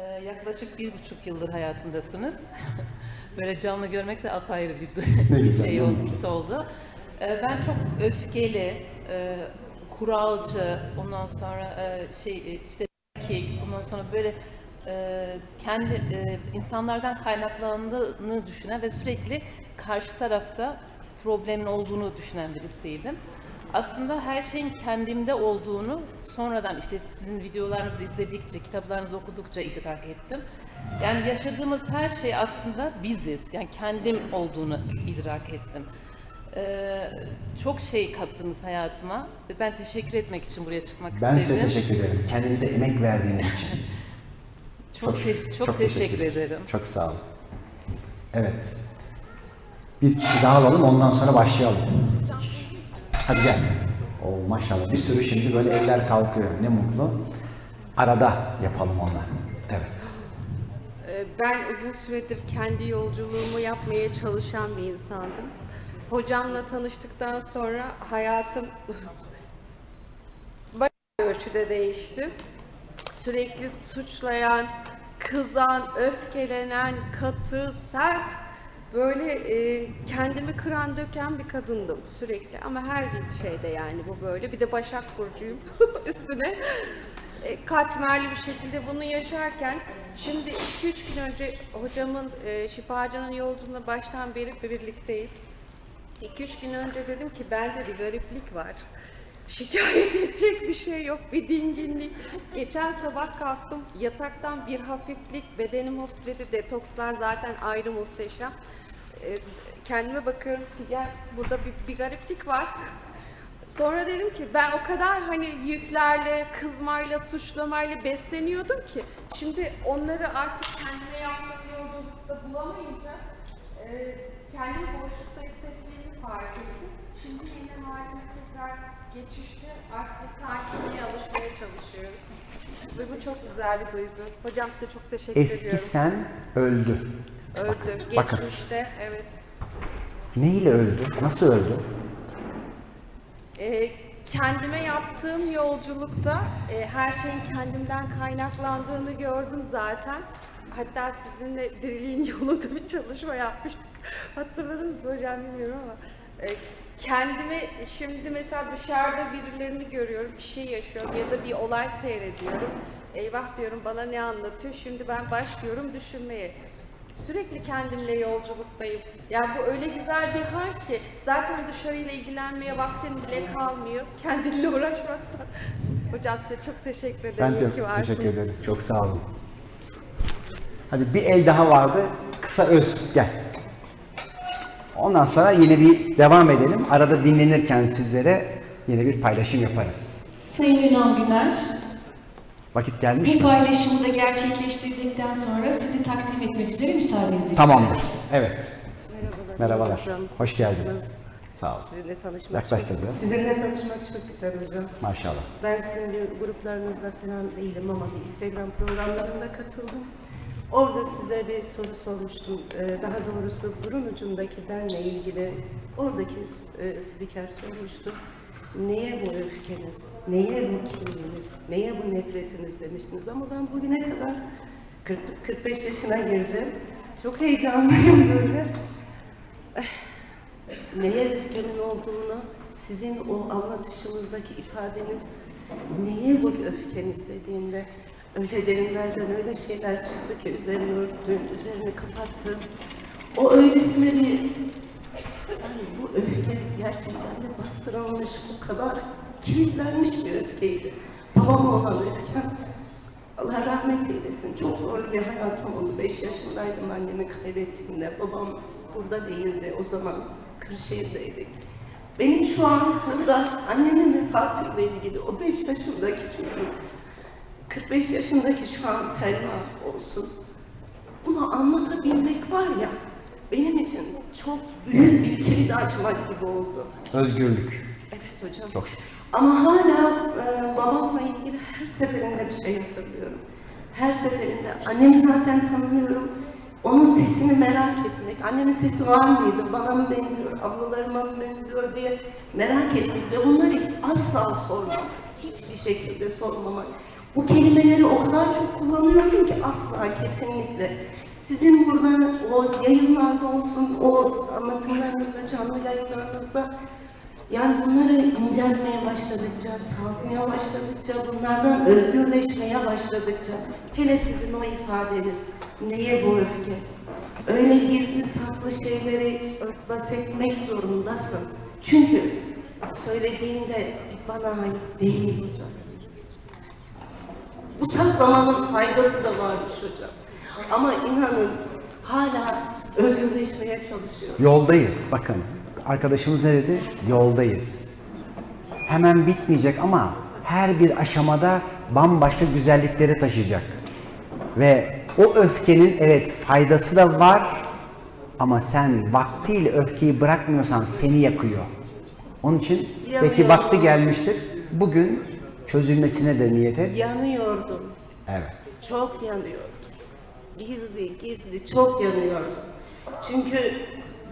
Ee, yaklaşık bir buçuk yıldır hayatımdasınız. Böyle canlı görmek de apayrı bir Ne güzel, şey oldu. Ee, ben çok öfkeli, e, kuralcı, ondan sonra e, şey e, işte erkek, ondan sonra böyle kendi insanlardan kaynaklandığını düşünen ve sürekli karşı tarafta problemin olduğunu düşünen birisiydim. Aslında her şeyin kendimde olduğunu sonradan işte sizin videolarınızı izledikçe, kitaplarınızı okudukça idrak ettim. Yani yaşadığımız her şey aslında biziz. Yani kendim olduğunu idrak ettim. Ee, çok şey kattınız hayatıma. Ben teşekkür etmek için buraya çıkmak Ben istedim. size teşekkür ederim. Kendinize emek verdiğiniz için. Çok, te- çok, teşekkür ederim. Çok sağ olun. Evet. Bir kişi daha alalım ondan sonra başlayalım. Hadi gel. Oo maşallah bir sürü şimdi böyle eller kalkıyor. Ne mutlu. Arada yapalım onlar. Evet. Ee, Ben uzun süredir kendi yolculuğumu yapmaya çalışan bir insandım. Hocamla tanıştıktan sonra hayatım bayağı ölçüde değişti. Sürekli suçlayan, kızan, öfkelenen, katı, sert, böyle e, kendimi kıran döken bir kadındım sürekli. Ama her şeyde yani bu böyle. Bir de Başak Burcu'yum üstüne. E, katmerli bir şekilde bunu yaşarken şimdi 2-3 gün önce hocamın e, şifacının yolculuğunda baştan beri birlikteyiz. 2-3 gün önce dedim ki bende bir gariplik var. Şikayet edecek bir şey yok, bir dinginlik. Geçen sabah kalktım, yataktan bir hafiflik, bedenim hafifledi, detokslar zaten ayrı muhteşem. E, kendime bakıyorum ki gel burada bir, bir gariplik var. Sonra dedim ki ben o kadar hani yüklerle, kızmayla, suçlamayla besleniyordum ki şimdi onları artık kendime yaptığım yolculukta bulamayınca e, kendimi boşlukta hissettiğimi fark ettim. Şimdi yine halime tekrar geçişte artık sakinliğe alışmaya çalışıyorum. Ve bu çok güzel bir duygu. Hocam size çok teşekkür Eski ediyorum. sen öldü. Öldü. bakın. Geçmişte evet. Ne ile öldü? Nasıl öldü? Ee, kendime yaptığım yolculukta e, her şeyin kendimden kaynaklandığını gördüm zaten. Hatta sizinle diriliğin yolunda bir çalışma yapmıştık. Hatırladınız mı hocam bilmiyorum ama. e, kendime şimdi mesela dışarıda birilerini görüyorum, bir şey yaşıyorum ya da bir olay seyrediyorum. Eyvah diyorum bana ne anlatıyor? Şimdi ben başlıyorum düşünmeye. Sürekli kendimle yolculuktayım. Yani bu öyle güzel bir hal ki zaten dışarıyla ilgilenmeye vaktin bile kalmıyor. Kendinle uğraşmaktan. Hocam size çok teşekkür ederim. Ben de ki varsınız. teşekkür ederim. Çok sağ olun. Hadi bir el daha vardı. Kısa öz. Gel. Ondan sonra yine bir devam edelim. Arada dinlenirken sizlere yine bir paylaşım yaparız. Sayın Ünal Güner, Vakit gelmiş bu mi? paylaşımı da gerçekleştirdikten sonra sizi takdim etmek üzere müsaadenizi rica Tamamdır. edeceğim. Evet. Merhabalar. Merhabalar. hocam. Hoş geldiniz. Sağ olun. Sizinle tanışmak Yaklaş çok. Sizinle tanışmak çok güzel hocam. Maşallah. Ben sizin bir gruplarınızda falan değilim ama bir Instagram programlarında katıldım. Orada size bir soru sormuştum. Ee, daha doğrusu burun ucundaki benle ilgili oradaki e, spiker sormuştu. Neye bu öfkeniz? Neye bu kininiz? Neye bu nefretiniz demiştiniz. Ama ben bugüne kadar 40, 45 yaşına gireceğim. Çok heyecanlıyım böyle. neye öfkemin olduğunu, sizin o anlatışınızdaki ifadeniz neye bu öfkeniz dediğinde öyle derinlerden öyle şeyler çıktı ki üzerini örttüm, üzerini kapattım. O öylesine bir yani bu öfke gerçekten de bastırılmış, bu kadar kilitlenmiş bir öfkeydi. Babama olan öfkem. Allah rahmet eylesin. Çok zorlu bir hayatım oldu. 5 yaşındaydım annemi kaybettiğimde. Babam burada değildi. O zaman Kırşehir'deydik. Benim şu an burada annemin vefatıyla ilgili o 5 yaşındaki çocuk, 45 yaşındaki şu an Selma olsun. Bunu anlatabilmek var ya, benim için çok büyük bir kilit açmak gibi oldu. Özgürlük. Evet hocam. Çok şükür. Ama hala e, babamla ilgili her seferinde bir şey hatırlıyorum. Her seferinde annemi zaten tanımıyorum. Onun sesini merak etmek. Annemin sesi var mıydı? Bana mı benziyor? Ablalarıma mı benziyor diye merak etmek ve bunları asla sormam. Hiçbir şekilde sormamak. Bu kelimeleri o kadar çok kullanıyorum ki asla kesinlikle. Sizin burada o yayınlarda olsun, o anlatımlarınızda, canlı yayınlarınızda yani bunları incelmeye başladıkça, salmaya başladıkça, bunlardan özgürleşmeye başladıkça, hele sizin o ifadeniz, neye bu öfke? Öyle gizli saklı şeyleri örtbas etmek zorundasın. Çünkü söylediğinde bana ait değil hocam. Bu saklamanın faydası da varmış hocam. Ama inanın hala özgürleşmeye çalışıyor. Yoldayız. Bakın arkadaşımız ne dedi? Yoldayız. Hemen bitmeyecek ama her bir aşamada bambaşka güzellikleri taşıyacak. Ve o öfkenin evet faydası da var ama sen vaktiyle öfkeyi bırakmıyorsan seni yakıyor. Onun için belki Yanıyor. vakti gelmiştir. Bugün çözülmesine de niyet et. Yanıyordum. Evet. Çok yanıyordum. Gizli gizli çok yanıyordum. Çünkü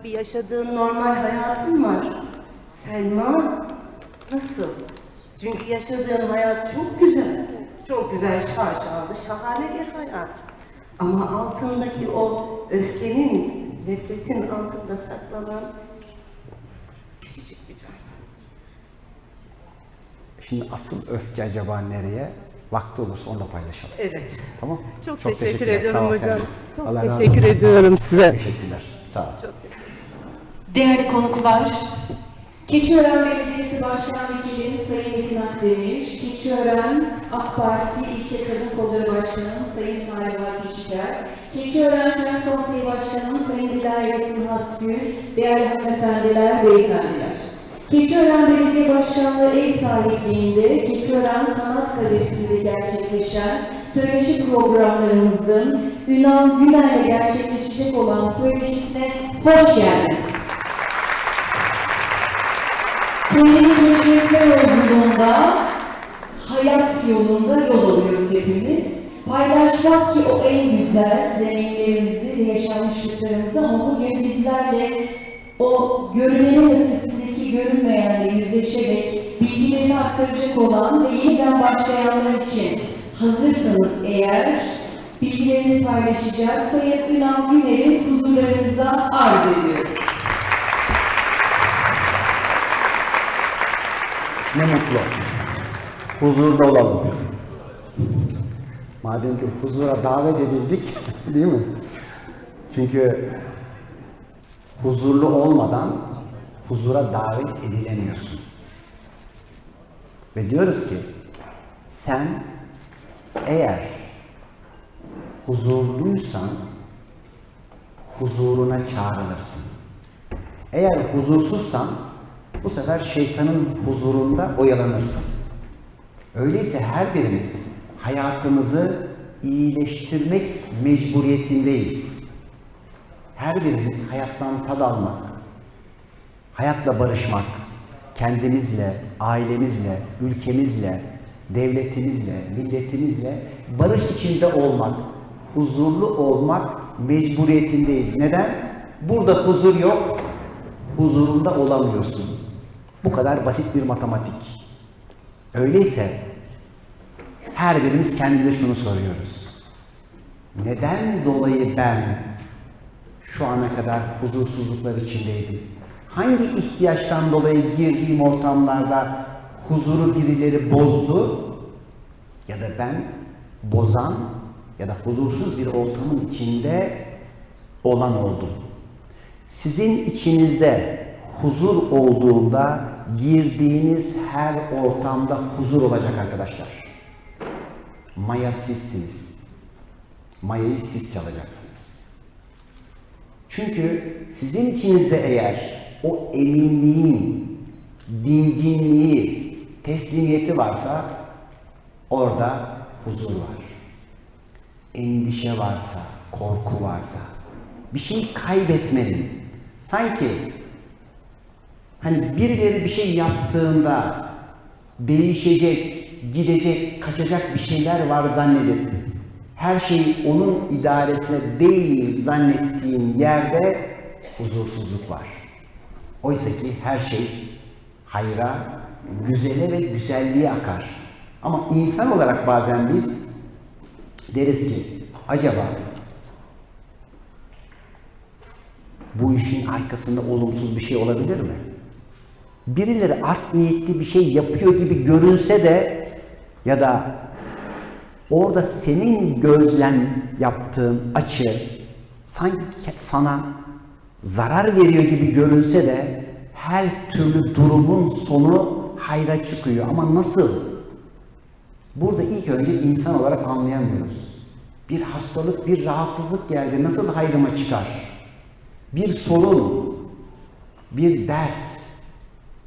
bir yaşadığın normal hayatın var. Selma nasıl? Çünkü yaşadığın hayat çok güzel. Çok güzel, şaşalı, şahane bir hayat. Ama altındaki o öfkenin, nefretin altında saklanan küçücük bir can. Şimdi asıl öfke acaba nereye? Vakti olursa onu da paylaşalım. Evet. Tamam? Çok, teşekkür teşekkürler. Sağ ediyorum ol hocam. Çok Allah razı teşekkür olsun. ediyorum size. Teşekkürler. Sağ ol. Çok teşekkür Değerli konuklar, Keçiören Belediyesi Başkan Vekili Sayın Metin Akdemir, Keçiören AK Parti İlçe Kadın Kolları Başkanı Sayın Sahiba Küçüker, Keçiören Kent Konseyi Başkanı Sayın Dilayet Hasgül, değerli hanımefendiler, beyefendiler. Keçiören Belediye Başkanlığı ev sahipliğinde Keçiören Sanat Galerisi'nde gerçekleşen söyleşi programlarımızın Ünal Güler'le gerçekleşecek olan söyleşisine hoş geldiniz. Kendini keşfetme yolculuğunda, hayat yolunda yol alıyoruz hepimiz. Paylaşmak ki o en güzel deneyimlerimizi yaşanmışlıklarımızı ama bugün bizlerle o görünenin görünmeyenle yüzleşerek bilgilerini aktaracak olan ve yeniden başlayanlar için hazırsanız eğer bilgilerini paylaşacak Sayın Ünal Güner'i huzurlarınıza arz ediyorum. Ne mutlu. Huzurda olalım. Madem ki huzura davet edildik, değil mi? Çünkü huzurlu olmadan huzura davet edilemiyorsun. Ve diyoruz ki sen eğer huzurluysan huzuruna çağrılırsın. Eğer huzursuzsan bu sefer şeytanın huzurunda oyalanırsın. Öyleyse her birimiz hayatımızı iyileştirmek mecburiyetindeyiz. Her birimiz hayattan tad almak, hayatla barışmak, kendimizle, ailemizle, ülkemizle, devletimizle, milletimizle barış içinde olmak, huzurlu olmak mecburiyetindeyiz. Neden? Burada huzur yok, huzurunda olamıyorsun. Bu kadar basit bir matematik. Öyleyse her birimiz kendimize şunu soruyoruz. Neden dolayı ben şu ana kadar huzursuzluklar içindeydim? Hangi ihtiyaçtan dolayı girdiğim ortamlarda huzuru birileri bozdu ya da ben bozan ya da huzursuz bir ortamın içinde olan oldum? Sizin içinizde huzur olduğunda girdiğiniz her ortamda huzur olacak arkadaşlar. Maya sizsiniz. Mayayı siz çalacaksınız. Çünkü sizin içinizde eğer o eminliğin, dinginliği, teslimiyeti varsa orada huzur var. Endişe varsa, korku varsa, bir şey kaybetmenin, sanki hani birileri bir şey yaptığında değişecek, gidecek, kaçacak bir şeyler var zannedip her şey onun idaresine değil zannettiğin yerde huzursuzluk var. Oysa ki her şey hayra, güzele ve güzelliğe akar. Ama insan olarak bazen biz deriz ki acaba bu işin arkasında olumsuz bir şey olabilir mi? Birileri art niyetli bir şey yapıyor gibi görünse de ya da orada senin gözlem yaptığın açı sanki sana zarar veriyor gibi görünse de her türlü durumun sonu hayra çıkıyor. Ama nasıl? Burada ilk önce insan olarak anlayamıyoruz. Bir hastalık, bir rahatsızlık geldi. Nasıl hayrıma çıkar? Bir sorun, bir dert,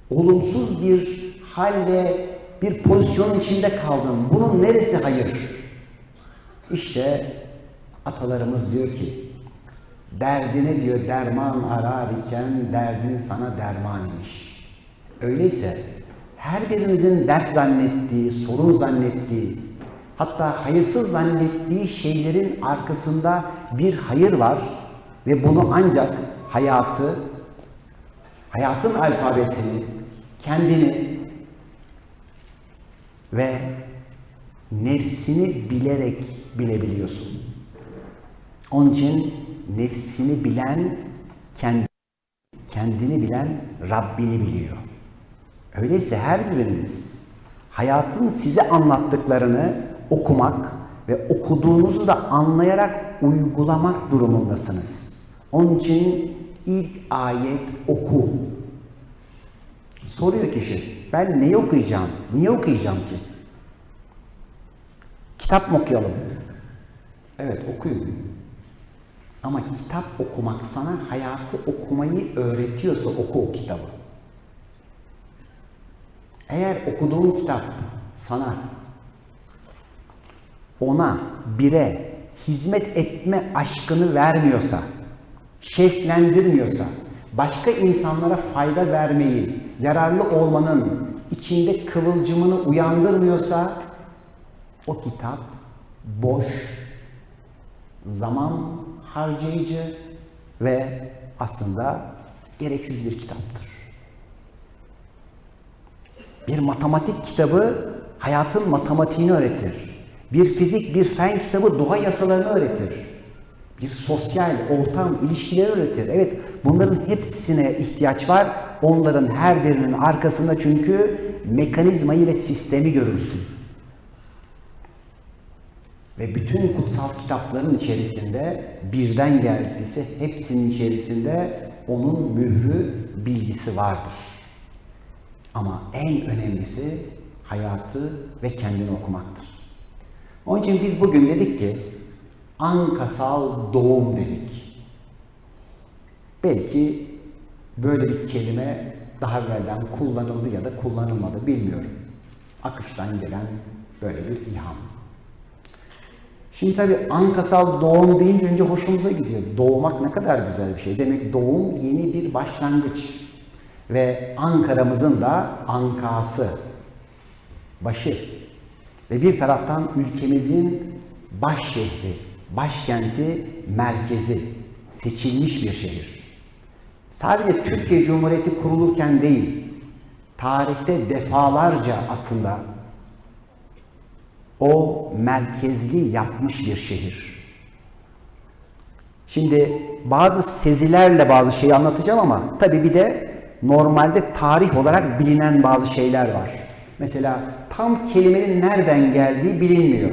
olumsuz bir hal ve bir pozisyonun içinde kaldım. Bunun neresi hayır? İşte atalarımız diyor ki, derdine diyor derman arar iken derdin sana derman imiş. Öyleyse her birimizin dert zannettiği, sorun zannettiği, hatta hayırsız zannettiği şeylerin arkasında bir hayır var ve bunu ancak hayatı, hayatın alfabesini, kendini ve nefsini bilerek bilebiliyorsun. Onun için nefsini bilen kendi, kendini bilen Rabbini biliyor. Öyleyse her biriniz hayatın size anlattıklarını okumak ve okuduğunuzu da anlayarak uygulamak durumundasınız. Onun için ilk ayet oku. Soruyor kişi, ben neyi okuyacağım? Niye okuyacağım ki? Kitap mı okuyalım? Evet okuyun. Ama kitap okumak sana hayatı okumayı öğretiyorsa oku o kitabı. Eğer okuduğun kitap sana ona, bire hizmet etme aşkını vermiyorsa, şevklendirmiyorsa, başka insanlara fayda vermeyi, yararlı olmanın içinde kıvılcımını uyandırmıyorsa o kitap boş, zaman harcayıcı ve aslında gereksiz bir kitaptır. Bir matematik kitabı hayatın matematiğini öğretir. Bir fizik, bir fen kitabı doğa yasalarını öğretir. Bir sosyal, ortam, ilişkileri öğretir. Evet, bunların hepsine ihtiyaç var. Onların her birinin arkasında çünkü mekanizmayı ve sistemi görürsün. Ve bütün kutsal kitapların içerisinde birden geldiyse hepsinin içerisinde onun mührü, bilgisi vardır. Ama en önemlisi hayatı ve kendini okumaktır. Onun için biz bugün dedik ki ankasal doğum dedik. Belki böyle bir kelime daha evvelden kullanıldı ya da kullanılmadı bilmiyorum. Akıştan gelen böyle bir ilham. Şimdi tabii ankasal doğum deyince önce hoşumuza gidiyor. Doğmak ne kadar güzel bir şey. Demek doğum yeni bir başlangıç. Ve Ankara'mızın da ankası, başı. Ve bir taraftan ülkemizin baş şehri, başkenti, merkezi, seçilmiş bir şehir. Sadece Türkiye Cumhuriyeti kurulurken değil, tarihte defalarca aslında o merkezli yapmış bir şehir. Şimdi bazı sezilerle bazı şeyi anlatacağım ama tabii bir de normalde tarih olarak bilinen bazı şeyler var. Mesela tam kelimenin nereden geldiği bilinmiyor.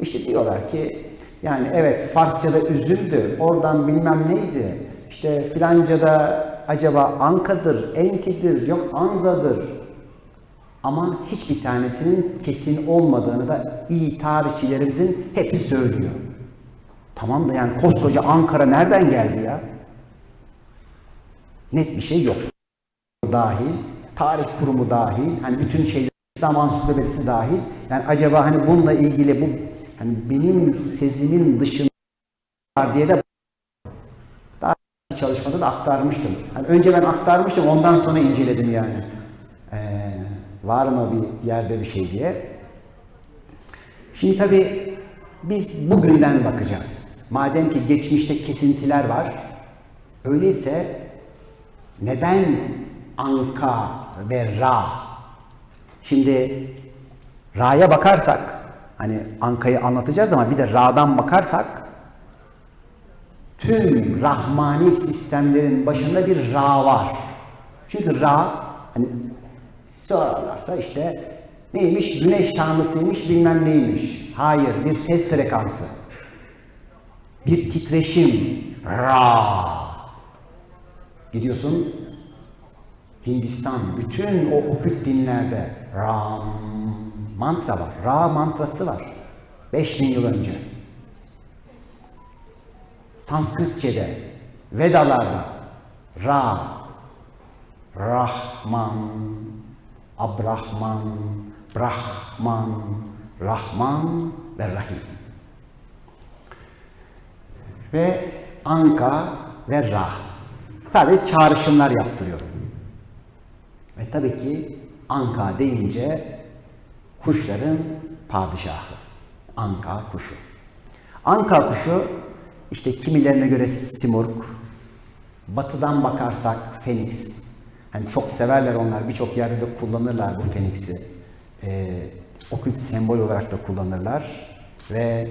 İşte diyorlar ki yani evet Farsçada üzüldü, oradan bilmem neydi. İşte filancada acaba Anka'dır, Enki'dir, yok Anza'dır. Ama hiçbir tanesinin kesin olmadığını da iyi tarihçilerimizin hepsi söylüyor. Tamam da yani koskoca Ankara nereden geldi ya? Net bir şey yok. Dahil, tarih kurumu dahil, hani bütün şeyler İslam ansiklopedisi dahil. Yani acaba hani bununla ilgili bu hani benim sezimin dışında var diye de daha çalışmada da aktarmıştım. Hani önce ben aktarmıştım, ondan sonra inceledim yani. Ee, var mı bir yerde bir şey diye. Şimdi tabii biz bugünden bakacağız. Madem ki geçmişte kesintiler var, öyleyse neden Anka ve Ra? Şimdi Ra'ya bakarsak, hani Anka'yı anlatacağız ama bir de Ra'dan bakarsak, tüm rahmani sistemlerin başında bir Ra var. Çünkü Ra, hani sorarlarsa işte neymiş, güneş tanrısıymış, bilmem neymiş. Hayır, bir ses frekansı. Bir titreşim. Ra. Gidiyorsun Hindistan, bütün o okült dinlerde Ram mantra var. Ra mantrası var. 5000 yıl önce. Sanskritçe'de, Vedalarda Ra, Rahman, Abrahman, Brahman, Rahman ve Rahim. Ve Anka ve Ra. Sadece çağrışımlar yaptırıyorum. Ve tabii ki Anka deyince kuşların padişahı. Anka kuşu. Anka kuşu işte kimilerine göre simurg, batıdan bakarsak feniks. Hani çok severler onlar, birçok yerde de kullanırlar bu feniksi. Ee, okült sembol olarak da kullanırlar. Ve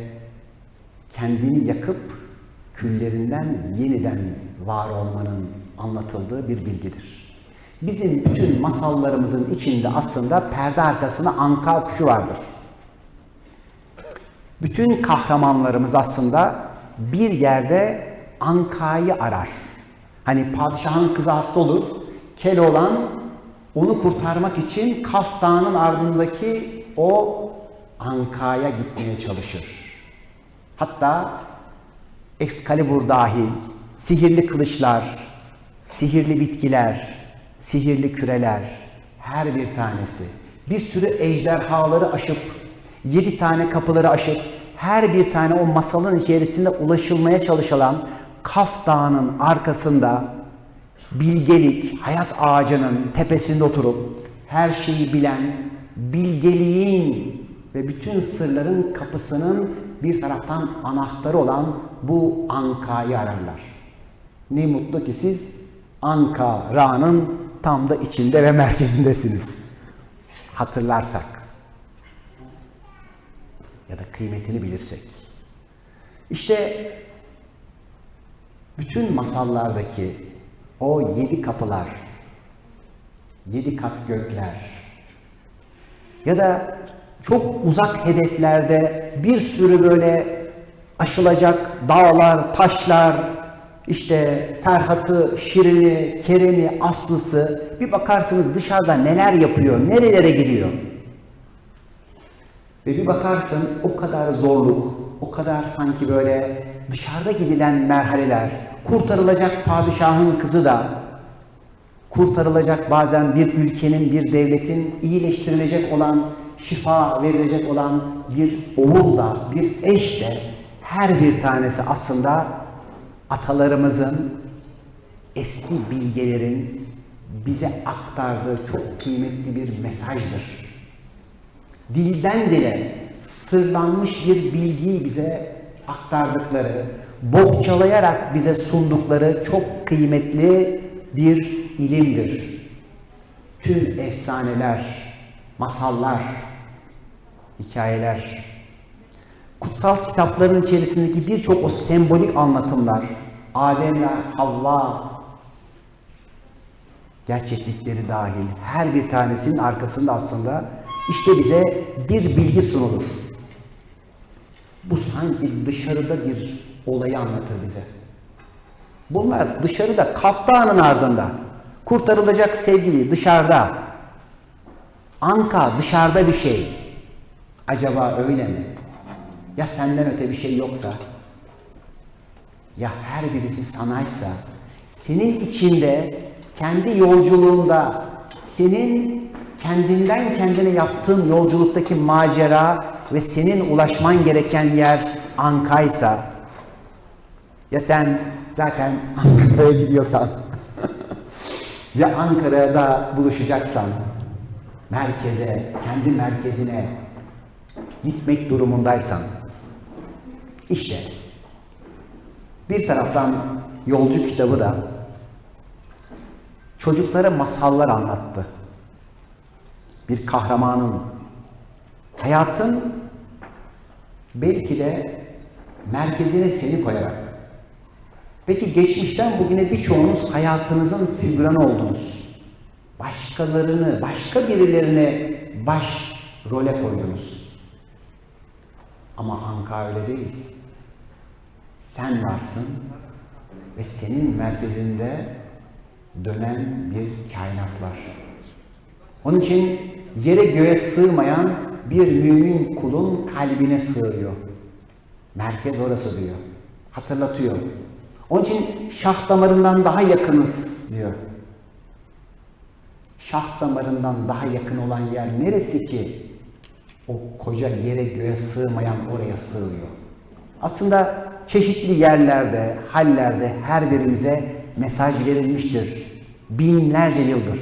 kendini yakıp küllerinden yeniden var olmanın anlatıldığı bir bilgidir. Bizim bütün masallarımızın içinde aslında perde arkasında anka kuşu vardır. Bütün kahramanlarımız aslında bir yerde ankayı arar. Hani padişahın kızı hasta olur, Keloğlan onu kurtarmak için Kaf Dağı'nın ardındaki o ankaya gitmeye çalışır. Hatta Excalibur dahil, sihirli kılıçlar, sihirli bitkiler, sihirli küreler, her bir tanesi bir sürü ejderhaları aşıp, yedi tane kapıları aşıp, her bir tane o masalın içerisinde ulaşılmaya çalışılan Kaf Dağı'nın arkasında bilgelik, hayat ağacının tepesinde oturup her şeyi bilen, bilgeliğin ve bütün sırların kapısının bir taraftan anahtarı olan bu Anka'yı ararlar. Ne mutlu ki siz Anka Ra'nın tam da içinde ve merkezindesiniz. Hatırlarsak ya da kıymetini bilirsek. İşte bütün masallardaki o yedi kapılar, yedi kat gökler ya da çok uzak hedeflerde bir sürü böyle aşılacak dağlar, taşlar, işte Ferhat'ı, Şirin'i, Kerem'i, Aslı'sı bir bakarsınız dışarıda neler yapıyor, nerelere gidiyor. Ve bir bakarsın o kadar zorluk, o kadar sanki böyle dışarıda gidilen merhaleler, kurtarılacak padişahın kızı da, kurtarılacak bazen bir ülkenin, bir devletin iyileştirilecek olan, şifa verilecek olan bir oğul da, bir eş de her bir tanesi aslında atalarımızın, eski bilgelerin bize aktardığı çok kıymetli bir mesajdır. Dilden dile sırlanmış bir bilgiyi bize aktardıkları, bohçalayarak bize sundukları çok kıymetli bir ilimdir. Tüm efsaneler, masallar, hikayeler, kutsal kitapların içerisindeki birçok o sembolik anlatımlar, Adem'le Havva gerçeklikleri dahil her bir tanesinin arkasında aslında işte bize bir bilgi sunulur. Bu sanki dışarıda bir olayı anlatır bize. Bunlar dışarıda, Kaftanın ardında. Kurtarılacak sevgili dışarıda. Anka dışarıda bir şey. Acaba öyle mi? Ya senden öte bir şey yoksa? Ya her birisi sanaysa? Senin içinde, kendi yolculuğunda, senin kendinden kendine yaptığın yolculuktaki macera ve senin ulaşman gereken yer Anka'ysa, ya sen zaten Ankara'ya gidiyorsan ve Ankara'da buluşacaksan merkeze, kendi merkezine gitmek durumundaysan işte bir taraftan yolcu kitabı da çocuklara masallar anlattı. Bir kahramanın hayatın belki de merkezine seni koyarak Peki geçmişten bugüne birçoğunuz hayatınızın figüranı oldunuz. Başkalarını, başka birilerine baş role koydunuz. Ama Anka öyle değil. Sen varsın ve senin merkezinde dönen bir kainat var. Onun için yere göğe sığmayan bir mümin kulun kalbine sığıyor. Merkez orası diyor. Hatırlatıyor. Onun için şah damarından daha yakınız diyor. Şah damarından daha yakın olan yer neresi ki? O koca yere göğe sığmayan oraya sığıyor. Aslında çeşitli yerlerde, hallerde her birimize mesaj verilmiştir. Binlerce yıldır.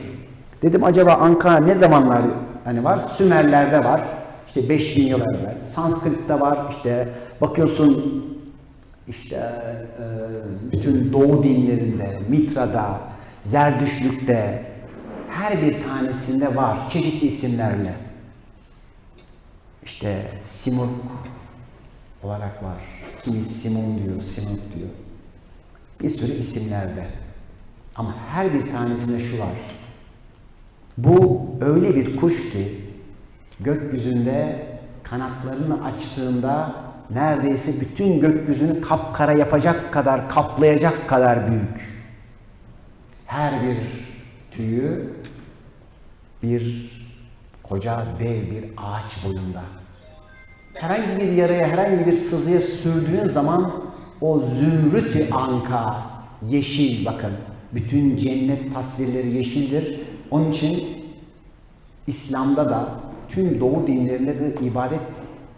Dedim acaba Ankara ne zamanlar hani var? Sümerlerde var. İşte 5000 yıl evvel. Sanskrit'te var. İşte bakıyorsun işte e, bütün Doğu dinlerinde, Mitra'da, Zerdüşlük'te her bir tanesinde var çeşitli isimlerle. İşte Simurg olarak var. Kimi Simon diyor, Simurg diyor. Bir sürü isimlerde. Ama her bir tanesinde şu var. Bu öyle bir kuş ki gökyüzünde kanatlarını açtığında neredeyse bütün gökyüzünü kapkara yapacak kadar, kaplayacak kadar büyük. Her bir tüyü bir koca dev bir ağaç boyunda. Herhangi bir yaraya, herhangi bir sızıya sürdüğün zaman o zümrüt anka, yeşil bakın. Bütün cennet tasvirleri yeşildir. Onun için İslam'da da tüm doğu dinlerinde de ibadet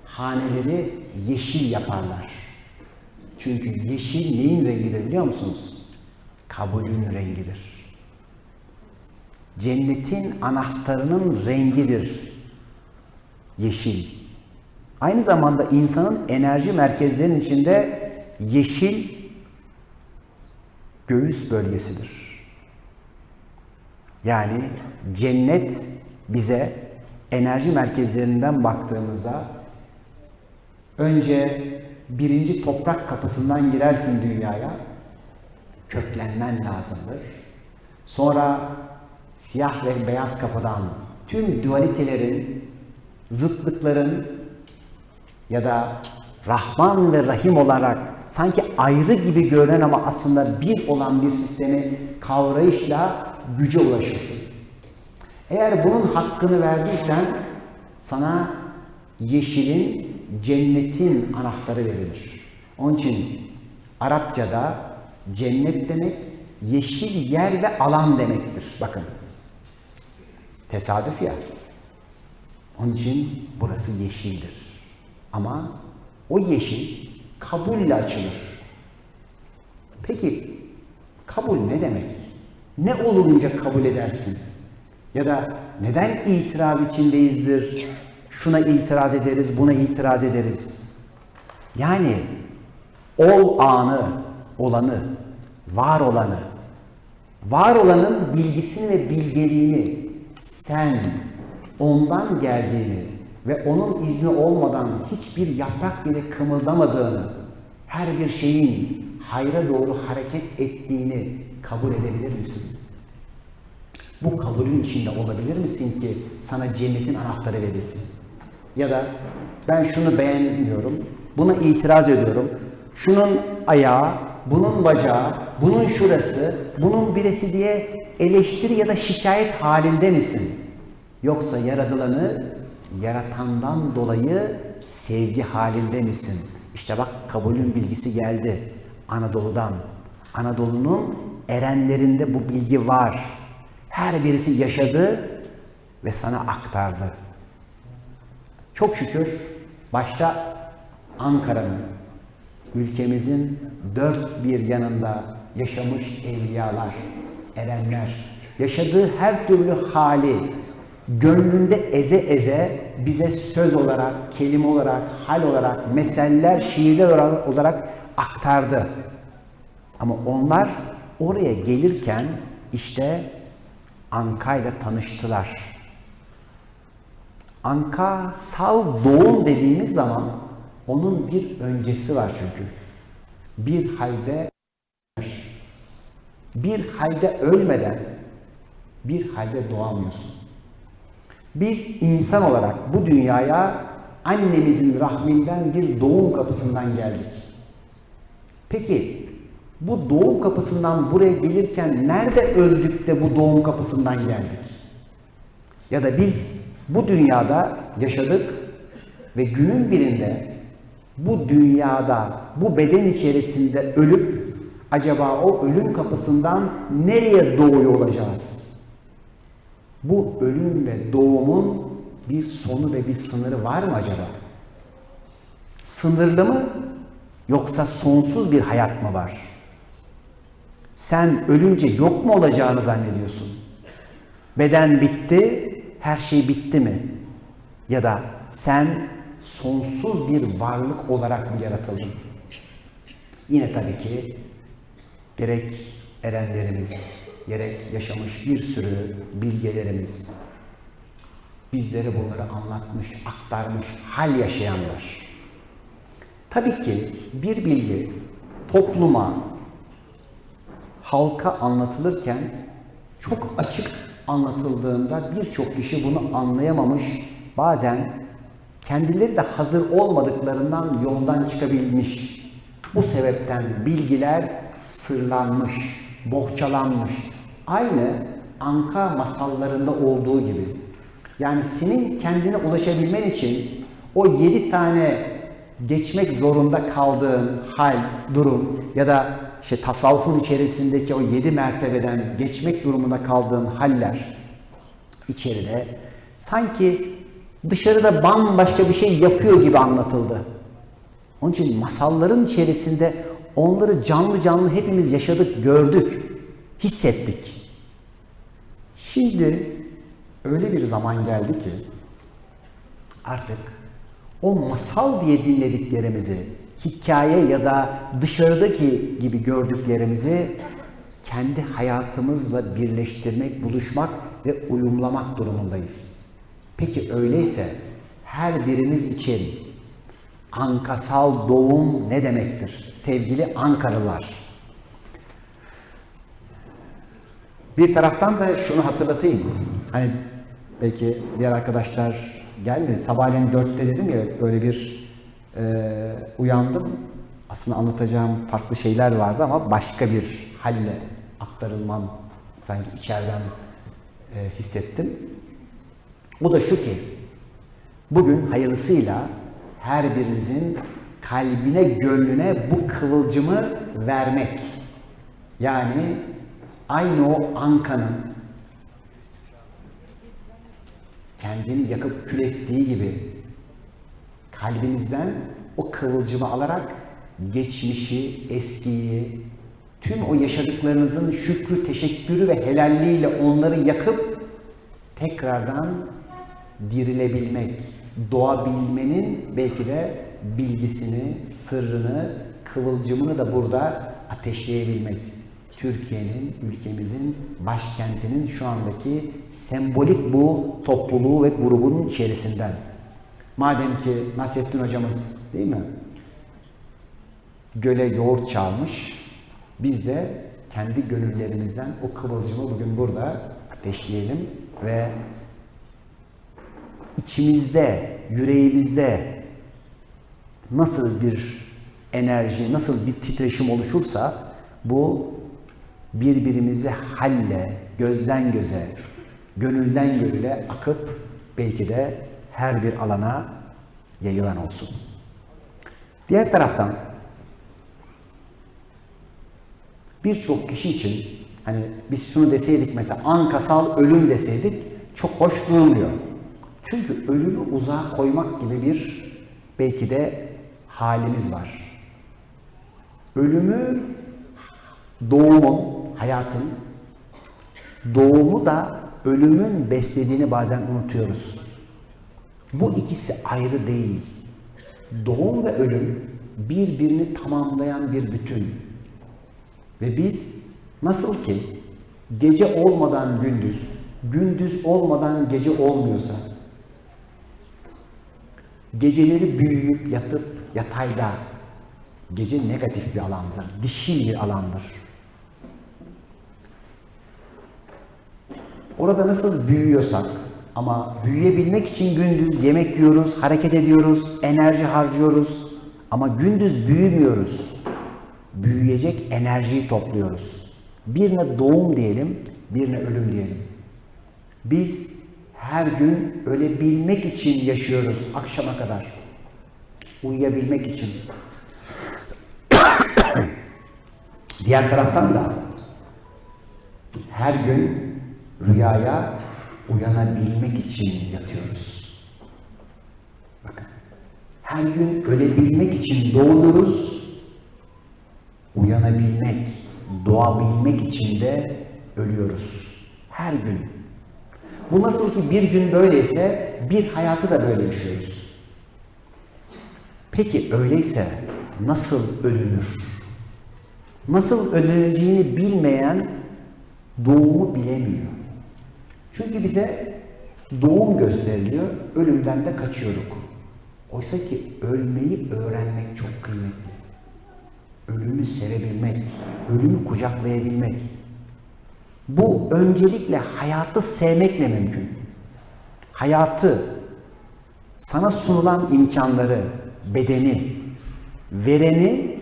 haneleri yeşil yaparlar. Çünkü yeşil neyin rengidir biliyor musunuz? Kabulün rengidir. Cennetin anahtarının rengidir. Yeşil. Aynı zamanda insanın enerji merkezlerinin içinde yeşil göğüs bölgesidir. Yani cennet bize enerji merkezlerinden baktığımızda önce birinci toprak kapısından girersin dünyaya, köklenmen lazımdır. Sonra siyah ve beyaz kapıdan tüm dualitelerin, zıtlıkların ya da Rahman ve Rahim olarak sanki ayrı gibi görünen ama aslında bir olan bir sistemi kavrayışla güce ulaşırsın. Eğer bunun hakkını verdiysen sana yeşilin, cennetin anahtarı verilir. Onun için Arapçada cennet demek yeşil yer ve alan demektir. Bakın. Tesadüf ya. Onun için burası yeşildir. Ama o yeşil kabulle açılır. Peki kabul ne demek? Ne olunca kabul edersin? Ya da neden itiraz içindeyizdir? Şuna itiraz ederiz, buna itiraz ederiz. Yani ol anı, olanı, var olanı, var olanın bilgisini ve bilgeliğini sen ondan geldiğini ve onun izni olmadan hiçbir yaprak bile kımıldamadığını, her bir şeyin hayra doğru hareket ettiğini kabul edebilir misin? Bu kabulün içinde olabilir misin ki sana cennetin anahtarı verilsin? Ya da ben şunu beğenmiyorum, buna itiraz ediyorum, şunun ayağı, bunun bacağı, bunun şurası, bunun birisi diye eleştiri ya da şikayet halinde misin? Yoksa yaratılanı yaratandan dolayı sevgi halinde misin? İşte bak kabulün bilgisi geldi Anadolu'dan. Anadolu'nun erenlerinde bu bilgi var. Her birisi yaşadı ve sana aktardı. Çok şükür başta Ankara'nın, ülkemizin dört bir yanında yaşamış evliyalar, erenler, yaşadığı her türlü hali gönlünde eze eze bize söz olarak, kelime olarak, hal olarak, meseller, şiirler olarak aktardı. Ama onlar oraya gelirken işte Anka ile tanıştılar. Ankasal doğum dediğimiz zaman onun bir öncesi var çünkü. Bir halde bir halde ölmeden bir halde doğamıyorsun. Biz insan olarak bu dünyaya annemizin rahminden bir doğum kapısından geldik. Peki bu doğum kapısından buraya gelirken nerede öldük de bu doğum kapısından geldik? Ya da biz bu dünyada yaşadık ve günün birinde bu dünyada, bu beden içerisinde ölüp acaba o ölüm kapısından nereye doğuyor olacağız? Bu ölüm ve doğumun bir sonu ve bir sınırı var mı acaba? Sınırlı mı yoksa sonsuz bir hayat mı var? Sen ölünce yok mu olacağını zannediyorsun? Beden bitti, her şey bitti mi? Ya da sen sonsuz bir varlık olarak mı yaratıldın? Yine tabii ki gerek erenlerimiz, gerek yaşamış bir sürü bilgelerimiz bizlere bunları anlatmış, aktarmış, hal yaşayanlar. Tabii ki bir bilgi topluma, halka anlatılırken çok açık anlatıldığında birçok kişi bunu anlayamamış, bazen kendileri de hazır olmadıklarından yoldan çıkabilmiş. Bu sebepten bilgiler sırlanmış, bohçalanmış. Aynı Anka masallarında olduğu gibi. Yani senin kendine ulaşabilmen için o yedi tane geçmek zorunda kaldığın hal, durum ya da işte tasavvufun içerisindeki o yedi mertebeden geçmek durumunda kaldığın haller içeride sanki dışarıda bambaşka bir şey yapıyor gibi anlatıldı. Onun için masalların içerisinde onları canlı canlı hepimiz yaşadık, gördük, hissettik. Şimdi öyle bir zaman geldi ki artık o masal diye dinlediklerimizi, hikaye ya da dışarıdaki gibi gördüklerimizi kendi hayatımızla birleştirmek, buluşmak ve uyumlamak durumundayız. Peki öyleyse her birimiz için ankasal doğum ne demektir? Sevgili Ankaralılar. Bir taraftan da şunu hatırlatayım. Hani belki diğer arkadaşlar geldi. Sabahleyin dörtte dedim ya böyle bir e, uyandım. Aslında anlatacağım farklı şeyler vardı ama başka bir halle aktarılmam sanki içeriden e, hissettim. Bu da şu ki, bugün hayırlısıyla her birinizin kalbine, gönlüne bu kıvılcımı vermek. Yani aynı o ankanın kendini yakıp kül ettiği gibi kalbinizden o kıvılcımı alarak geçmişi, eskiyi, tüm o yaşadıklarınızın şükrü, teşekkürü ve helalliğiyle onları yakıp tekrardan dirilebilmek, doğabilmenin belki de bilgisini, sırrını, kıvılcımını da burada ateşleyebilmek. Türkiye'nin, ülkemizin, başkentinin şu andaki sembolik bu topluluğu ve grubun içerisinden. Madem ki Nasrettin hocamız değil mi? Göle yoğurt çalmış. Biz de kendi gönüllerimizden o kıvılcımı bugün burada ateşleyelim ve içimizde, yüreğimizde nasıl bir enerji, nasıl bir titreşim oluşursa bu birbirimizi halle, gözden göze, gönülden gönüle akıp belki de her bir alana yayılan olsun. Diğer taraftan birçok kişi için hani biz şunu deseydik mesela ankasal ölüm deseydik çok hoş durmuyor. Çünkü ölümü uzağa koymak gibi bir belki de halimiz var. Ölümü doğumun, hayatın doğumu da ölümün beslediğini bazen unutuyoruz. Bu ikisi ayrı değil. Doğum ve ölüm birbirini tamamlayan bir bütün. Ve biz nasıl ki gece olmadan gündüz, gündüz olmadan gece olmuyorsa, Geceleri büyüyüp yatıp yatayda gece negatif bir alandır, dişil bir alandır. Orada nasıl büyüyorsak ama büyüyebilmek için gündüz yemek yiyoruz, hareket ediyoruz, enerji harcıyoruz ama gündüz büyümüyoruz. Büyüyecek enerjiyi topluyoruz. Birine doğum diyelim, birine ölüm diyelim. Biz her gün ölebilmek için yaşıyoruz akşama kadar. Uyuyabilmek için. Diğer taraftan da her gün rüyaya uyanabilmek için yatıyoruz. Bakın. Her gün ölebilmek için doğuyoruz. Uyanabilmek, doğabilmek için de ölüyoruz. Her gün. Bu nasıl ki bir gün böyleyse bir hayatı da böyle yaşıyoruz. Peki öyleyse nasıl ölünür? Nasıl ölüneceğini bilmeyen doğumu bilemiyor. Çünkü bize doğum gösteriliyor, ölümden de kaçıyorduk. Oysa ki ölmeyi öğrenmek çok kıymetli. Ölümü sevebilmek, ölümü kucaklayabilmek. Bu öncelikle hayatı sevmekle mümkün. Hayatı, sana sunulan imkanları, bedeni, vereni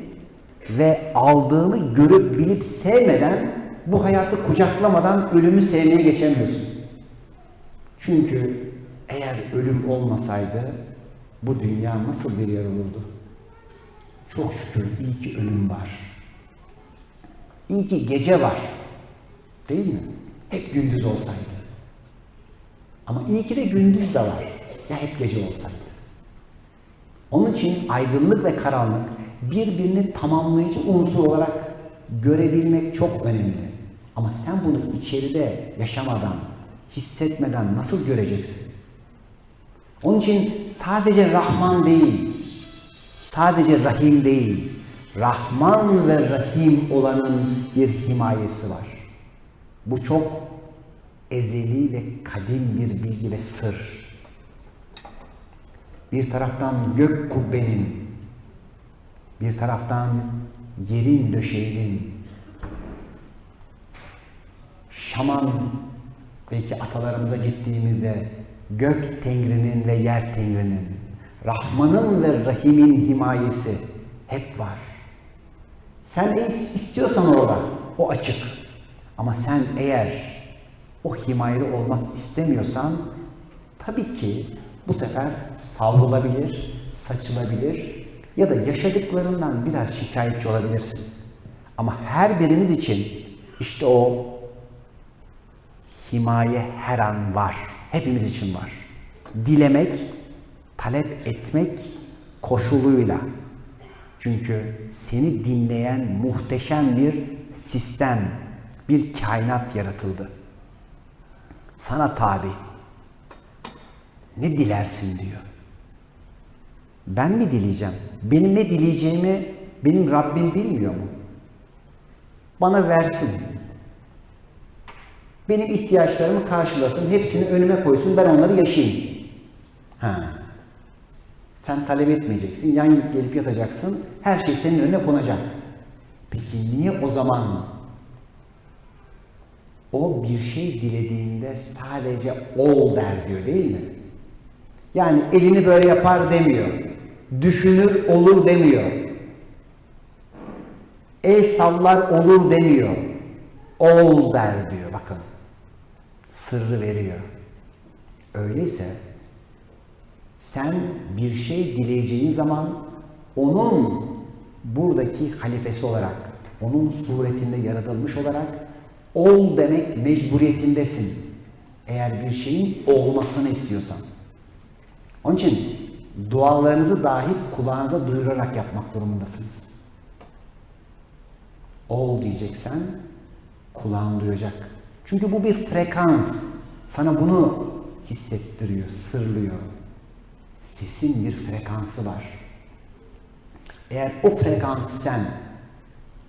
ve aldığını görüp bilip sevmeden bu hayatı kucaklamadan ölümü sevmeye geçemiyorsun. Çünkü eğer ölüm olmasaydı bu dünya nasıl bir yer olurdu? Çok şükür iyi ki ölüm var. İyi ki gece var. Değil mi? Hep gündüz olsaydı. Ama iyi ki de gündüz de var. Ya hep gece olsaydı. Onun için aydınlık ve karanlık birbirini tamamlayıcı unsur olarak görebilmek çok önemli. Ama sen bunu içeride yaşamadan, hissetmeden nasıl göreceksin? Onun için sadece Rahman değil, sadece Rahim değil, Rahman ve Rahim olanın bir himayesi var. Bu çok ezeli ve kadim bir bilgi ve sır. Bir taraftan gök kubbenin, bir taraftan yerin döşeğinin, Şaman belki atalarımıza gittiğimizde gök tengrinin ve yer tengrinin, Rahman'ın ve Rahim'in himayesi hep var. Sen istiyorsan orada, o açık. Ama sen eğer o himayeli olmak istemiyorsan tabii ki bu sefer savrulabilir, saçılabilir ya da yaşadıklarından biraz şikayetçi olabilirsin. Ama her birimiz için işte o himaye her an var. Hepimiz için var. Dilemek, talep etmek koşuluyla. Çünkü seni dinleyen muhteşem bir sistem, bir kainat yaratıldı. Sana tabi. Ne dilersin diyor. Ben mi dileyeceğim? Benim ne dileyeceğimi benim Rabbim bilmiyor mu? Bana versin. Benim ihtiyaçlarımı karşılasın, hepsini önüme koysun, ben onları yaşayayım. Ha. Sen talep etmeyeceksin, yan gelip yatacaksın, her şey senin önüne konacak. Peki niye o zaman o bir şey dilediğinde sadece ol der diyor değil mi? Yani elini böyle yapar demiyor. Düşünür olur demiyor. El sallar olur demiyor. Ol der diyor bakın. Sırrı veriyor. Öyleyse sen bir şey dileyeceğin zaman onun buradaki halifesi olarak, onun suretinde yaratılmış olarak ol demek mecburiyetindesin. Eğer bir şeyin olmasını istiyorsan. Onun için dualarınızı dahi kulağınıza duyurarak yapmak durumundasınız. Ol diyeceksen kulağın duyacak. Çünkü bu bir frekans. Sana bunu hissettiriyor, sırlıyor. Sesin bir frekansı var. Eğer o frekansı sen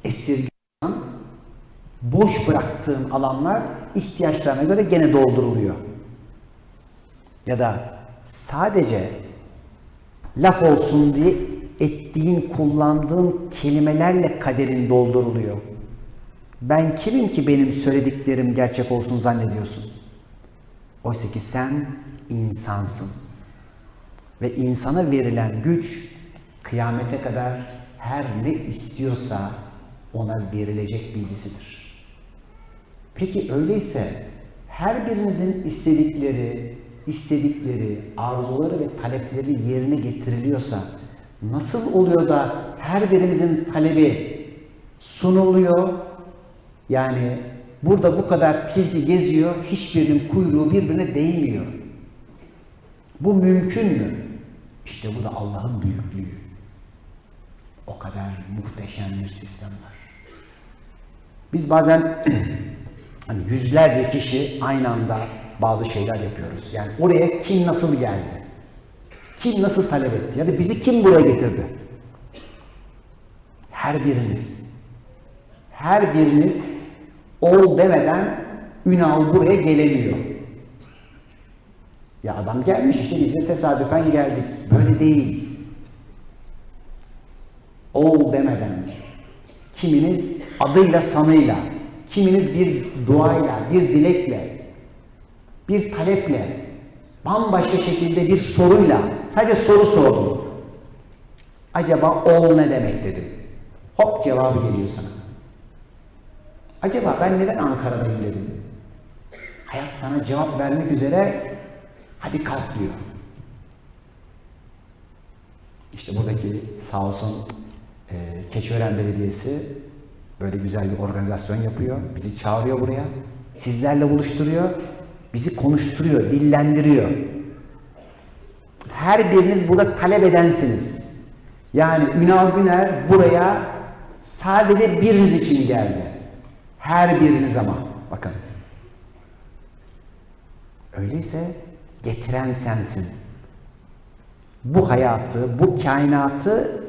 esirgiyorsan boş bıraktığın alanlar ihtiyaçlarına göre gene dolduruluyor. Ya da sadece laf olsun diye ettiğin, kullandığın kelimelerle kaderin dolduruluyor. Ben kimim ki benim söylediklerim gerçek olsun zannediyorsun? Oysa ki sen insansın. Ve insana verilen güç kıyamete kadar her ne istiyorsa ona verilecek bilgisidir. Peki öyleyse her birinizin istedikleri, istedikleri, arzuları ve talepleri yerine getiriliyorsa nasıl oluyor da her birimizin talebi sunuluyor? Yani burada bu kadar tilki geziyor, hiçbirinin kuyruğu birbirine değmiyor. Bu mümkün mü? İşte bu da Allah'ın büyüklüğü. O kadar muhteşem bir sistem var. Biz bazen hani yüzlerce kişi aynı anda bazı şeyler yapıyoruz. Yani oraya kim nasıl geldi? Kim nasıl talep etti? Ya da bizi kim buraya getirdi? Her biriniz. Her biriniz ol demeden Ünal buraya gelemiyor. Ya adam gelmiş işte biz de tesadüfen geldik. Böyle değil. Ol demeden. Kiminiz adıyla sanıyla, kiminiz bir duayla, bir dilekle, bir taleple, bambaşka şekilde bir soruyla, sadece soru sordum. Acaba ol ne demek dedim. Hop cevabı geliyor sana. Acaba ben neden Ankara'dayım dedim. Hayat sana cevap vermek üzere hadi kalk diyor. İşte buradaki sağ olsun e, Keçiören Belediyesi böyle güzel bir organizasyon yapıyor. Bizi çağırıyor buraya. Sizlerle buluşturuyor. Bizi konuşturuyor, dillendiriyor. Her biriniz burada talep edensiniz. Yani Ünal Güner buraya sadece biriniz için geldi. Her biriniz ama. Bakın. Öyleyse getiren sensin. Bu hayatı, bu kainatı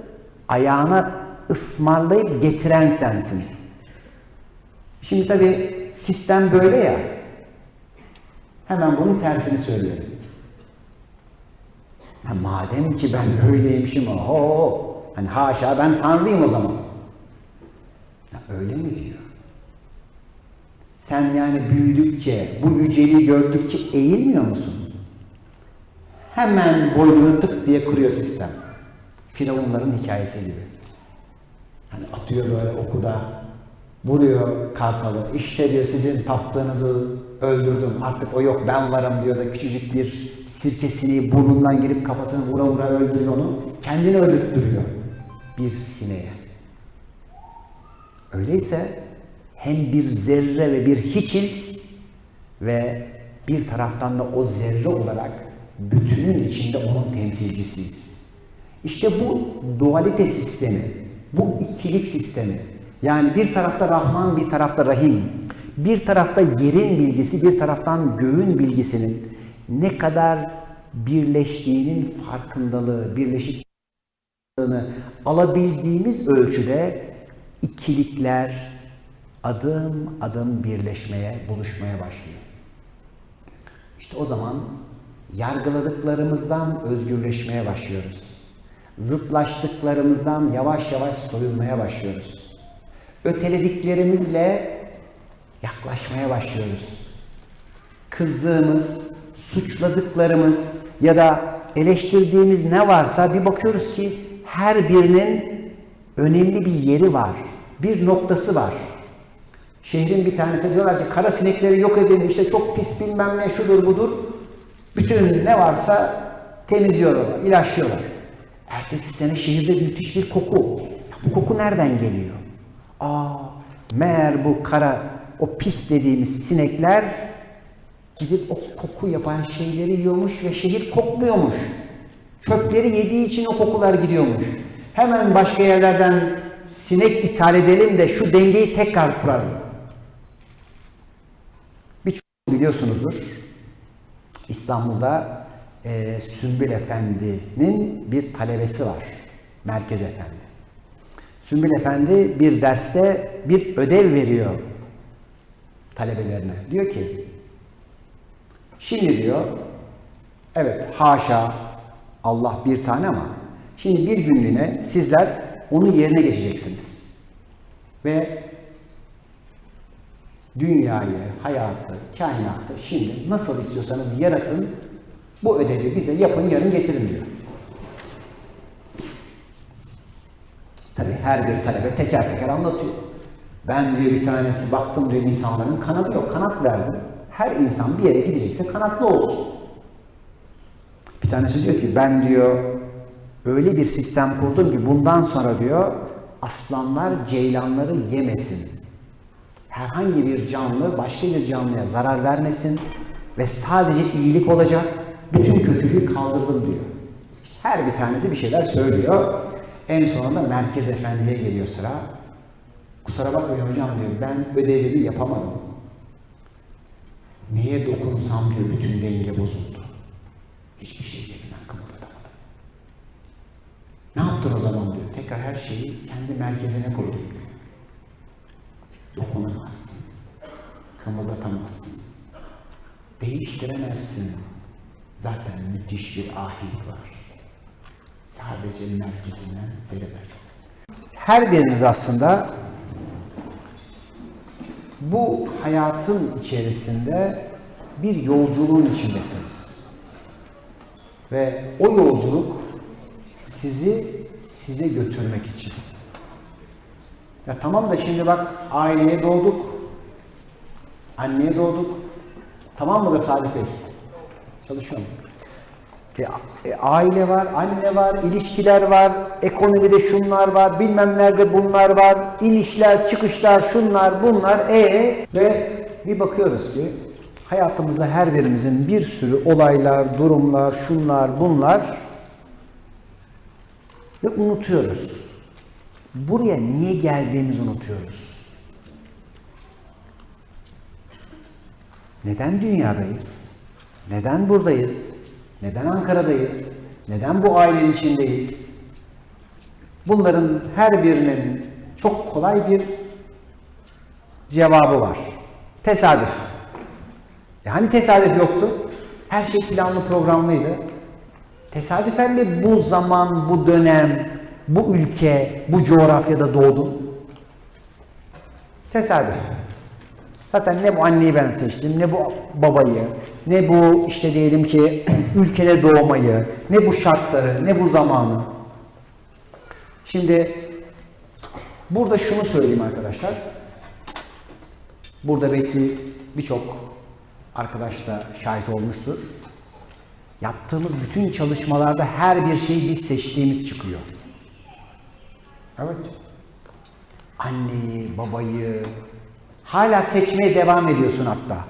ayağına ısmarlayıp getiren sensin. Şimdi tabi sistem böyle ya. Hemen bunun tersini söyleyelim. Ha, madem ki ben öyleymişim, oho, hani haşa ben tanrıyım o zaman. Ya öyle mi diyor? Sen yani büyüdükçe, bu yüceliği gördükçe eğilmiyor musun? Hemen boynunu tık diye kuruyor sistem. Firavunların hikayesi gibi. Hani atıyor böyle okuda, vuruyor kartalı. İşte diyor sizin taptığınızı öldürdüm. Artık o yok ben varım diyor da küçücük bir sirkesini burnundan girip kafasını vura vura öldürüyor onu. Kendini öldürttürüyor. Bir sineğe. Öyleyse hem bir zerre ve bir hiçiz ve bir taraftan da o zerre olarak bütünün içinde onun temsilcisiyiz. İşte bu dualite sistemi, bu ikilik sistemi, yani bir tarafta Rahman, bir tarafta Rahim, bir tarafta yerin bilgisi, bir taraftan göğün bilgisinin ne kadar birleştiğinin farkındalığı, birleşik alabildiğimiz ölçüde ikilikler adım adım birleşmeye, buluşmaya başlıyor. İşte o zaman yargıladıklarımızdan özgürleşmeye başlıyoruz. Zıtlaştıklarımızdan yavaş yavaş soyulmaya başlıyoruz. Ötelediklerimizle yaklaşmaya başlıyoruz. Kızdığımız, suçladıklarımız ya da eleştirdiğimiz ne varsa bir bakıyoruz ki her birinin önemli bir yeri var. Bir noktası var. Şehrin bir tanesi diyorlar ki kara sinekleri yok edin işte çok pis bilmem ne şudur budur. Bütün ne varsa temizliyorlar, ilaçlıyorlar. Ertesi sene şehirde müthiş bir koku. Bu koku nereden geliyor? Aa, meğer bu kara, o pis dediğimiz sinekler gidip o koku yapan şeyleri yiyormuş ve şehir kokmuyormuş. Çöpleri yediği için o kokular gidiyormuş. Hemen başka yerlerden sinek ithal edelim de şu dengeyi tekrar kuralım. Birçok biliyorsunuzdur. İstanbul'da e, Sümbül Efendi'nin bir talebesi var. Merkez Efendi. Sümbül Efendi bir derste bir ödev veriyor talebelerine. Diyor ki, şimdi diyor, evet haşa Allah bir tane ama Şimdi bir günlüğüne sizler onun yerine geçeceksiniz. Ve dünyayı, hayatı, kainatı şimdi nasıl istiyorsanız yaratın, bu ödevi bize yapın, yarın getirin diyor. Tabi her bir talebe teker teker anlatıyor. Ben diyor bir tanesi baktım diyor insanların kanadı yok, kanat verdim. Her insan bir yere gidecekse kanatlı olsun. Bir tanesi diyor ki ben diyor öyle bir sistem kurdum ki bundan sonra diyor aslanlar ceylanları yemesin. Herhangi bir canlı başka bir canlıya zarar vermesin ve sadece iyilik olacak. Bütün kötülüğü kaldırdım diyor. Her bir tanesi bir şeyler söylüyor. En sonunda Merkez Efendi'ye geliyor sıra. Kusura bakmayın hocam diyor ben ödevimi yapamadım. Neye dokunsam diyor bütün denge bozuldu. Hiçbir şey yerinden kımıldatamadım. Ne yaptın o zaman diyor. Tekrar her şeyi kendi merkezine koydum. Dokunamazsın. Kımıldatamazsın. Değiştiremezsin. Zaten müthiş bir ahenk var. Sadece merkezinden seyredersin. Her biriniz aslında bu hayatın içerisinde bir yolculuğun içindesiniz. Ve o yolculuk sizi size götürmek için. Ya tamam da şimdi bak aileye doğduk. Anneye doğduk. Tamam mı be Salih Bey? Çalışıyorum. E, e, aile var, anne var, ilişkiler var, ekonomide şunlar var, bilmem nerede bunlar var, inişler, çıkışlar, şunlar, bunlar, e ve bir bakıyoruz ki hayatımızda her birimizin bir sürü olaylar, durumlar, şunlar, bunlar ve unutuyoruz. Buraya niye geldiğimizi unutuyoruz. Neden dünyadayız? Neden buradayız? Neden Ankara'dayız? Neden bu ailenin içindeyiz? Bunların her birinin çok kolay bir cevabı var. Tesadüf. E hani tesadüf yoktu? Her şey planlı programlıydı. Tesadüfen mi bu zaman, bu dönem, bu ülke, bu coğrafyada doğdun? Tesadüf. Zaten ne bu anneyi ben seçtim, ne bu babayı, ne bu işte diyelim ki ülkede doğmayı, ne bu şartları, ne bu zamanı. Şimdi burada şunu söyleyeyim arkadaşlar. Burada belki birçok arkadaş da şahit olmuştur. Yaptığımız bütün çalışmalarda her bir şeyi biz seçtiğimiz çıkıyor. Evet. Anneyi, babayı, hala seçmeye devam ediyorsun hatta.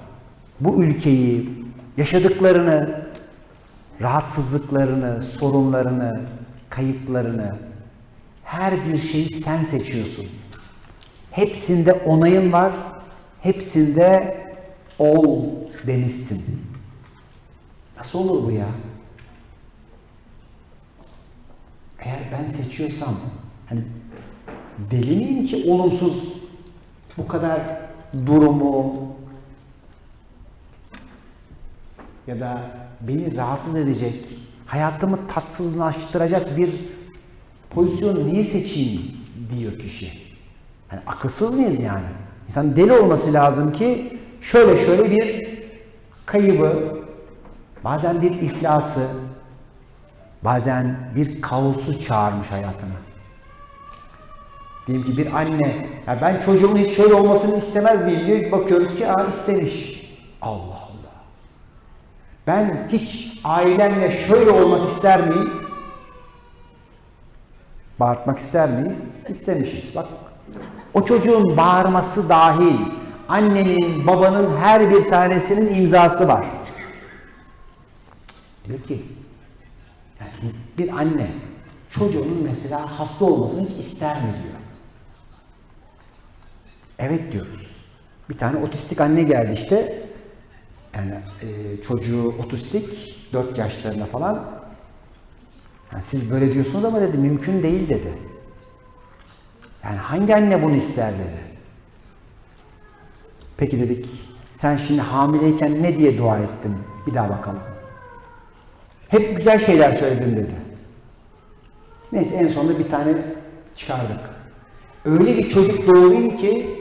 Bu ülkeyi, yaşadıklarını, rahatsızlıklarını, sorunlarını, kayıplarını, her bir şeyi sen seçiyorsun. Hepsinde onayın var, hepsinde ol demişsin. Nasıl olur bu ya? Eğer ben seçiyorsam, hani deli miyim ki olumsuz bu kadar durumu ya da beni rahatsız edecek, hayatımı tatsızlaştıracak bir pozisyonu niye seçeyim diyor kişi. Yani akılsız mıyız yani? İnsan deli olması lazım ki şöyle şöyle bir kaybı, bazen bir iflası, bazen bir kaosu çağırmış hayatına. Diyelim ki bir anne, ya ben çocuğumun hiç şöyle olmasını istemez miyim diyor. Bakıyoruz ki aa istemiş. Allah Allah. Ben hiç ailemle şöyle olmak ister miyim? Bağırtmak ister miyiz? İstemişiz. Bak o çocuğun bağırması dahil annenin, babanın her bir tanesinin imzası var. Diyor ki yani bir anne çocuğunun mesela hasta olmasını hiç ister mi diyor. Evet diyoruz. Bir tane otistik anne geldi işte. Yani e, çocuğu otistik, 4 yaşlarında falan. Yani siz böyle diyorsunuz ama dedi mümkün değil dedi. Yani hangi anne bunu ister dedi. Peki dedik sen şimdi hamileyken ne diye dua ettin? Bir daha bakalım. Hep güzel şeyler söyledin dedi. Neyse en sonunda bir tane çıkardık. Öyle bir çocuk doğurayım ki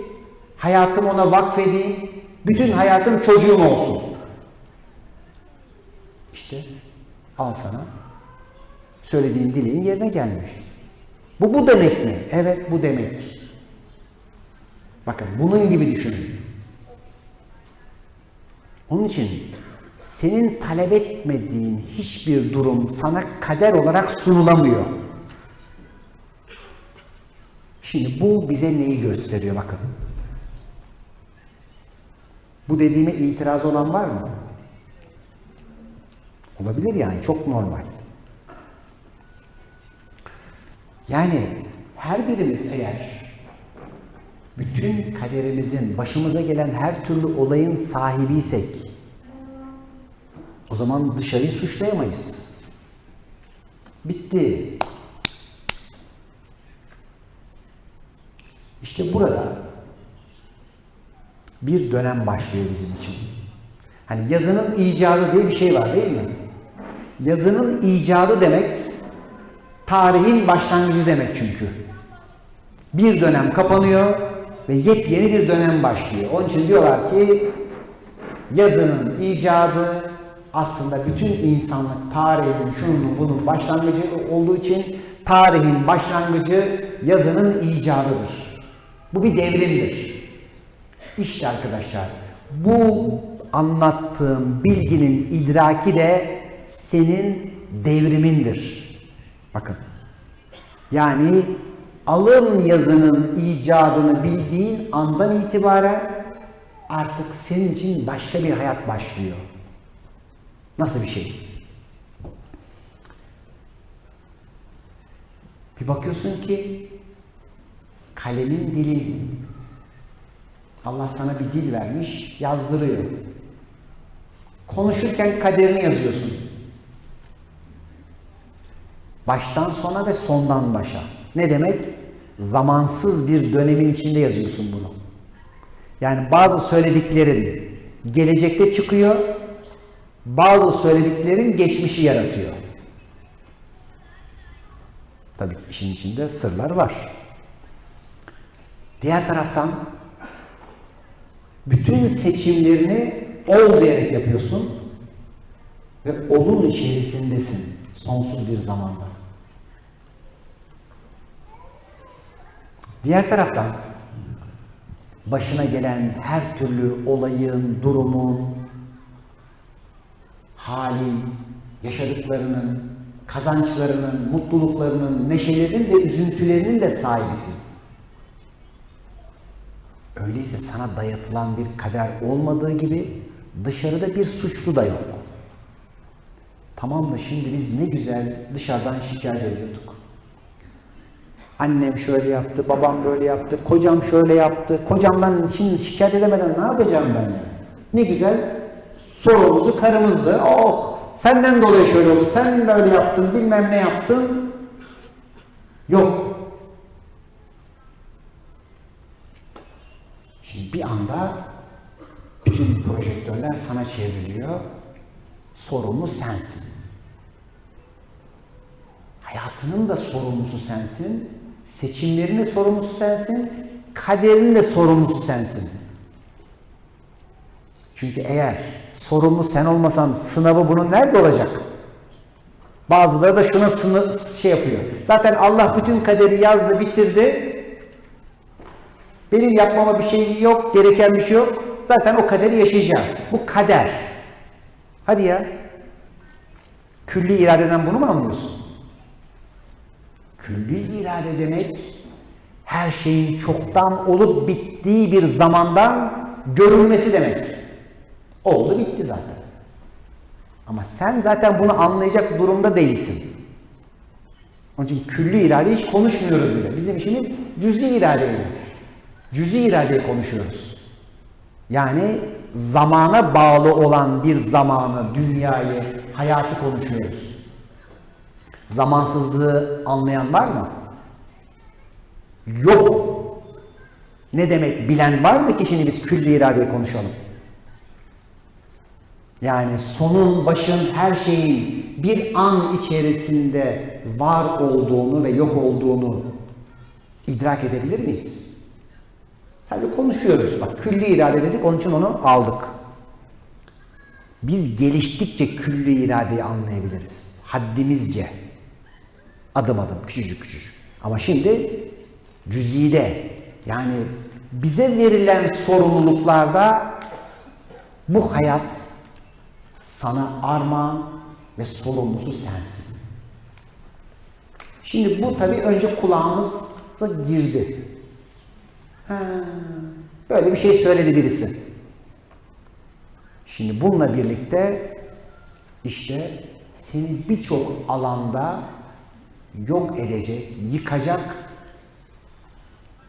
hayatımı ona vakfedeyim, bütün hayatım çocuğum olsun. İşte al sana söylediğin dileğin yerine gelmiş. Bu bu demek mi? Evet bu demek. Bakın bunun gibi düşünün. Onun için senin talep etmediğin hiçbir durum sana kader olarak sunulamıyor. Şimdi bu bize neyi gösteriyor bakın. Bu dediğime itiraz olan var mı? Olabilir yani çok normal. Yani her birimiz eğer bütün kaderimizin, başımıza gelen her türlü olayın sahibiysek o zaman dışarıyı suçlayamayız. Bitti. İşte burada bir dönem başlıyor bizim için. Hani yazının icadı diye bir şey var değil mi? Yazının icadı demek tarihin başlangıcı demek çünkü. Bir dönem kapanıyor ve yepyeni bir dönem başlıyor. Onun için diyorlar ki yazının icadı aslında bütün insanlık tarihinin şunun bunun başlangıcı olduğu için tarihin başlangıcı yazının icadıdır. Bu bir devrimdir. İşte arkadaşlar bu anlattığım bilginin idraki de senin devrimindir. Bakın. Yani alın yazının icadını bildiğin andan itibaren artık senin için başka bir hayat başlıyor. Nasıl bir şey? Bir bakıyorsun ki kalemin dili Allah sana bir dil vermiş, yazdırıyor. Konuşurken kaderini yazıyorsun. Baştan sona ve sondan başa. Ne demek? Zamansız bir dönemin içinde yazıyorsun bunu. Yani bazı söylediklerin gelecekte çıkıyor, bazı söylediklerin geçmişi yaratıyor. Tabii ki işin içinde sırlar var. Diğer taraftan bütün seçimlerini ol diyerek yapıyorsun ve olun içerisindesin sonsuz bir zamanda. Diğer taraftan başına gelen her türlü olayın, durumun, halin, yaşadıklarının, kazançlarının, mutluluklarının, neşelerinin ve üzüntülerinin de sahibisin. Öyleyse sana dayatılan bir kader olmadığı gibi dışarıda bir suçlu da yok. Tamam da şimdi biz ne güzel dışarıdan şikayet ediyorduk. Annem şöyle yaptı, babam böyle yaptı, kocam şöyle yaptı. Kocamdan şimdi şikayet edemeden ne yapacağım ben? Ne güzel sorumuzu karımızdı. Oh senden dolayı şöyle oldu, sen böyle yaptın, bilmem ne yaptın. Yok. Şimdi bir anda bütün projektörler sana çevriliyor. Sorumlu sensin. Hayatının da sorumlusu sensin. Seçimlerinin de sorumlusu sensin. Kaderinin de sorumlusu sensin. Çünkü eğer sorumlu sen olmasan sınavı bunun nerede olacak? Bazıları da şuna sınır şey yapıyor. Zaten Allah bütün kaderi yazdı, bitirdi. Benim yapmama bir şey yok, gereken bir şey yok. Zaten o kaderi yaşayacağız. Bu kader. Hadi ya. Külli iradeden bunu mu anlıyorsun? Külli irade demek her şeyin çoktan olup bittiği bir zamandan görülmesi demek. Oldu bitti zaten. Ama sen zaten bunu anlayacak durumda değilsin. Onun için külli irade hiç konuşmuyoruz bile. Bizim işimiz cüz'i iradeyle. Cüz'i iradeyi konuşuyoruz. Yani zamana bağlı olan bir zamanı, dünyayı, hayatı konuşuyoruz. Zamansızlığı anlayan var mı? Yok. Ne demek bilen var mı ki şimdi biz külli iradeyi konuşalım? Yani sonun, başın, her şeyin bir an içerisinde var olduğunu ve yok olduğunu idrak edebilir miyiz? Sadece konuşuyoruz. Bak külli irade dedik, onun için onu aldık. Biz geliştikçe külli iradeyi anlayabiliriz. Haddimizce. Adım adım, küçücük küçücük. Ama şimdi cüzide, yani bize verilen sorumluluklarda bu hayat sana armağan ve sorumlusu sensin. Şimdi bu tabii önce kulağımıza girdi. Böyle bir şey söyledi birisi. Şimdi bununla birlikte işte seni birçok alanda yok edecek, yıkacak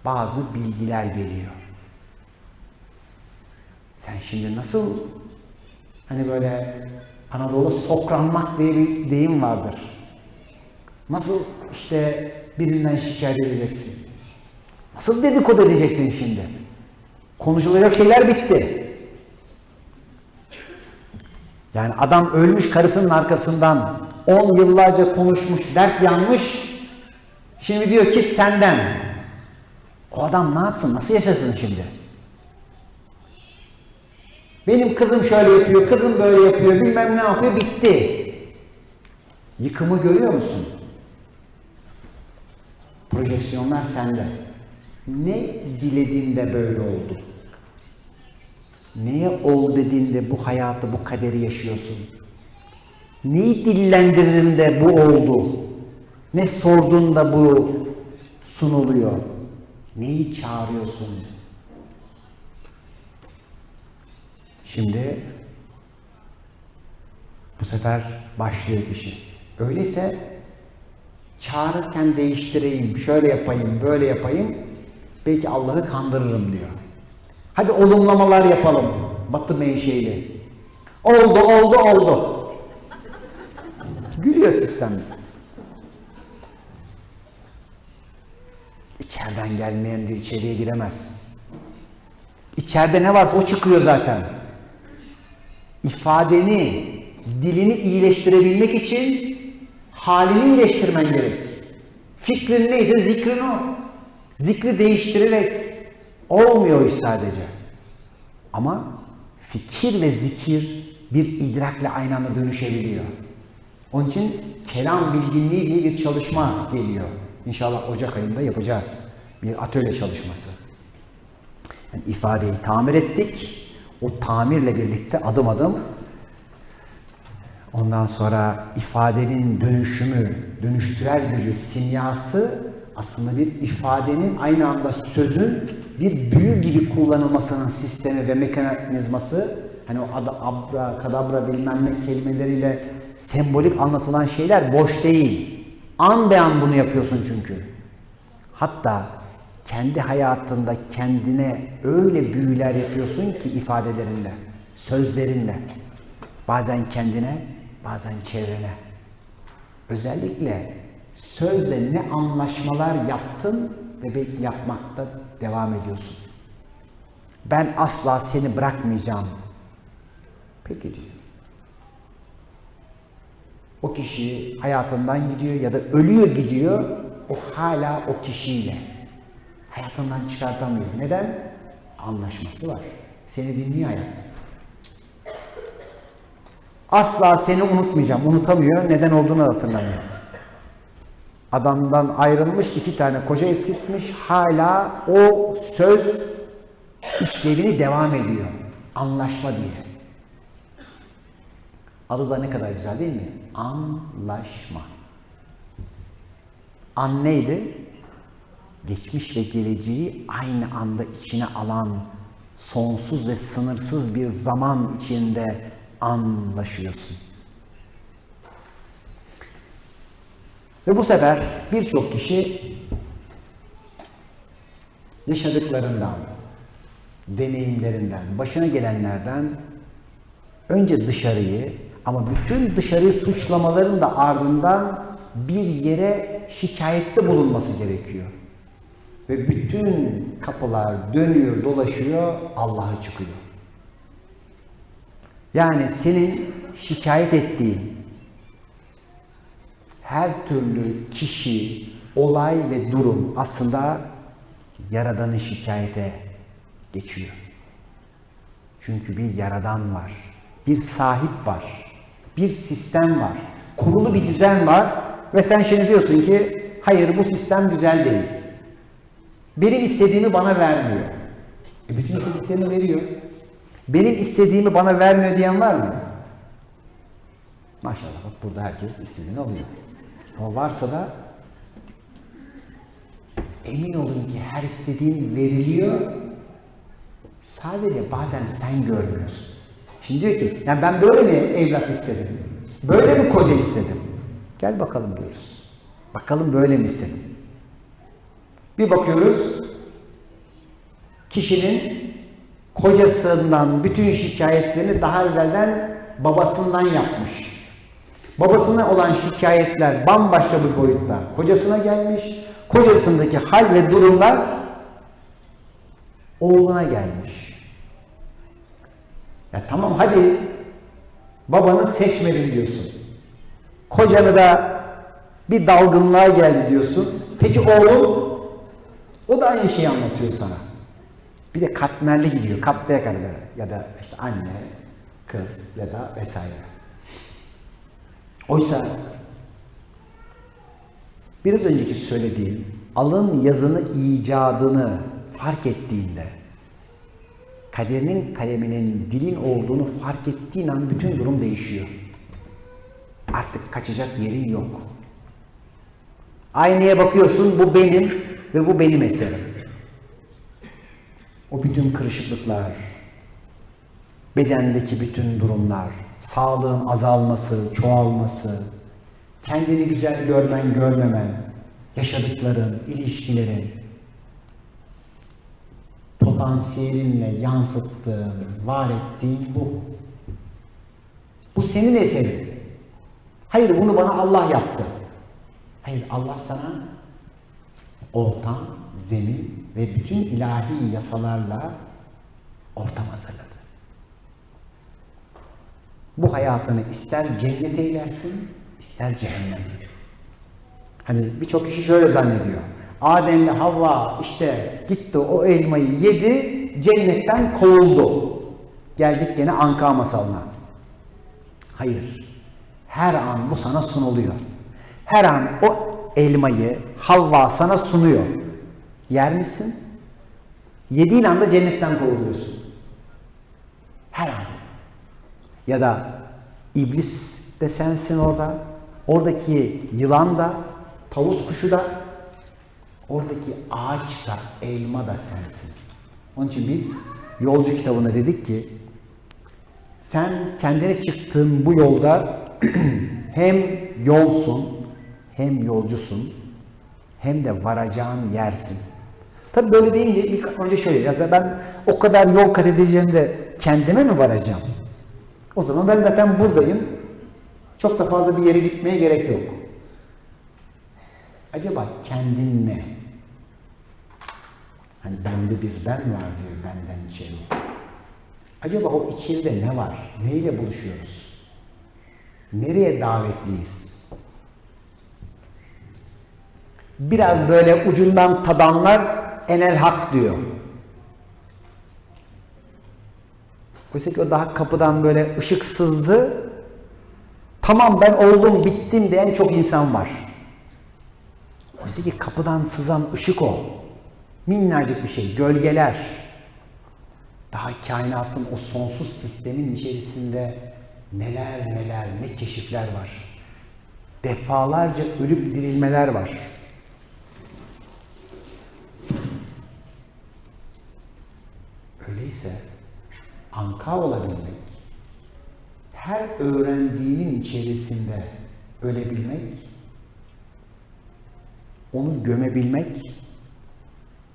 bazı bilgiler geliyor. Sen şimdi nasıl hani böyle Anadolu sokranmak diye bir deyim vardır. Nasıl işte birinden şikayet edeceksin? Nasıl dedikodu edeceksin şimdi? Konuşulacak şeyler bitti. Yani adam ölmüş karısının arkasından 10 yıllarca konuşmuş, dert yanmış. Şimdi diyor ki senden. O adam ne yapsın, nasıl yaşasın şimdi? Benim kızım şöyle yapıyor, kızım böyle yapıyor, bilmem ne yapıyor, bitti. Yıkımı görüyor musun? Projeksiyonlar sende. Ne dilediğinde böyle oldu? Neye ol dediğinde bu hayatı, bu kaderi yaşıyorsun? Neyi dillendirdiğinde bu oldu? Ne sorduğunda bu sunuluyor? Neyi çağırıyorsun? Şimdi bu sefer başlıyor kişi. Öyleyse çağırırken değiştireyim, şöyle yapayım, böyle yapayım. Belki Allah'ı kandırırım diyor. Hadi olumlamalar yapalım. Batı menşeili. Oldu, oldu, oldu. Gülüyor sistem. İçeriden gelmeyen diyor içeriye giremez. İçeride ne varsa o çıkıyor zaten. İfadeni, dilini iyileştirebilmek için halini iyileştirmen gerek. Fikrin neyse zikrin o. Zikri değiştirerek olmuyor iş sadece. Ama fikir ve zikir bir idrakle aynı anda dönüşebiliyor. Onun için kelam bilginliği diye bir çalışma geliyor. İnşallah Ocak ayında yapacağız. Bir atölye çalışması. Yani ifadeyi tamir ettik. O tamirle birlikte adım adım ondan sonra ifadenin dönüşümü, dönüştürel gücü, simyası aslında bir ifadenin aynı anda sözün bir büyü gibi kullanılmasının sistemi ve mekanizması hani o ada, abra, kadabra bilmem ne kelimeleriyle sembolik anlatılan şeyler boş değil. An be an bunu yapıyorsun çünkü. Hatta kendi hayatında kendine öyle büyüler yapıyorsun ki ifadelerinle, sözlerinle. Bazen kendine, bazen çevrene. Özellikle sözle ne anlaşmalar yaptın ve belki yapmakta devam ediyorsun. Ben asla seni bırakmayacağım. Peki diyor. O kişi hayatından gidiyor ya da ölüyor gidiyor, o hala o kişiyle. Hayatından çıkartamıyor. Neden? Anlaşması var. Seni dinliyor hayat. Asla seni unutmayacağım. Unutamıyor. Neden olduğunu hatırlamıyor. Adamdan ayrılmış, iki tane koca eskitmiş. Hala o söz işlevini devam ediyor. Anlaşma diye. Adı da ne kadar güzel değil mi? Anlaşma. An neydi? Geçmiş ve geleceği aynı anda içine alan sonsuz ve sınırsız bir zaman içinde anlaşıyorsun. Ve bu sefer birçok kişi yaşadıklarından, deneyimlerinden, başına gelenlerden önce dışarıyı ama bütün dışarıyı suçlamaların da ardından bir yere şikayette bulunması gerekiyor. Ve bütün kapılar dönüyor, dolaşıyor, Allah'a çıkıyor. Yani senin şikayet ettiğin her türlü kişi, olay ve durum aslında Yaradan'ın şikayete geçiyor. Çünkü bir Yaradan var, bir sahip var, bir sistem var, kurulu bir düzen var ve sen şimdi diyorsun ki hayır bu sistem güzel değil. Benim istediğimi bana vermiyor. E bütün istediklerini veriyor. Benim istediğimi bana vermiyor diyen var mı? Maşallah bak burada herkes istediğini alıyor. Ama varsa da emin olun ki her istediğin veriliyor. Sadece bazen sen görmüyorsun. Şimdi diyor ki, yani ben böyle mi evlat istedim? Böyle mi koca istedim? Gel bakalım diyoruz. Bakalım böyle mi istedim? Bir bakıyoruz, kişinin kocasından bütün şikayetlerini daha evvelden babasından yapmış. Babasına olan şikayetler bambaşka bir boyutta kocasına gelmiş. Kocasındaki hal ve durumlar oğluna gelmiş. Ya tamam hadi babanı seçmedim diyorsun. Kocanı da bir dalgınlığa geldi diyorsun. Peki oğlun o da aynı şeyi anlatıyor sana. Bir de katmerli gidiyor. Katlaya kadar ya da işte anne, kız ya da vesaire. Oysa biraz önceki söylediğim alın yazını icadını fark ettiğinde kaderinin kaleminin dilin olduğunu fark ettiğin an bütün durum değişiyor. Artık kaçacak yerin yok. Aynaya bakıyorsun bu benim ve bu benim eserim. O bütün kırışıklıklar, bedendeki bütün durumlar, sağlığın azalması, çoğalması, kendini güzel görmen, görmemen, yaşadıkların, ilişkilerin, potansiyelinle yansıttığın, var ettiğin bu. Bu senin eserin. Hayır bunu bana Allah yaptı. Hayır Allah sana ortam, zemin ve bütün ilahi yasalarla ortam hazırladı. Bu hayatını ister cennet eylersin, ister cehennem. Hani birçok kişi şöyle zannediyor. Adem'le Havva işte gitti o elmayı yedi, cennetten kovuldu. Geldik gene Anka masalına. Hayır. Her an bu sana sunuluyor. Her an o elmayı Havva sana sunuyor. Yer misin? Yediğin anda cennetten kovuluyorsun. Her an. Ya da iblis de sensin orada. Oradaki yılan da, tavus kuşu da, oradaki ağaç da, elma da sensin. Onun için biz yolcu kitabında dedik ki sen kendine çıktığın bu yolda hem yolsun, hem yolcusun, hem de varacağın yersin. Tabi böyle deyince ilk önce şöyle, ya ben o kadar yol kat edeceğim de kendime mi varacağım? O zaman ben zaten buradayım. Çok da fazla bir yere gitmeye gerek yok. Acaba kendin ne? Hani bende bir ben var diyor benden içeri. Acaba o içeride ne var? Neyle buluşuyoruz? Nereye davetliyiz? Biraz böyle ucundan tadanlar enel hak diyor. Oysa ki o daha kapıdan böyle ışık sızdı. Tamam ben oldum, bittim diyen çok insan var. Oysa ki kapıdan sızan ışık o. Minnacık bir şey, gölgeler. Daha kainatın o sonsuz sistemin içerisinde neler neler, ne keşifler var. Defalarca ölüp dirilmeler var. Öyleyse anka olabilmek, her öğrendiğinin içerisinde ölebilmek, onu gömebilmek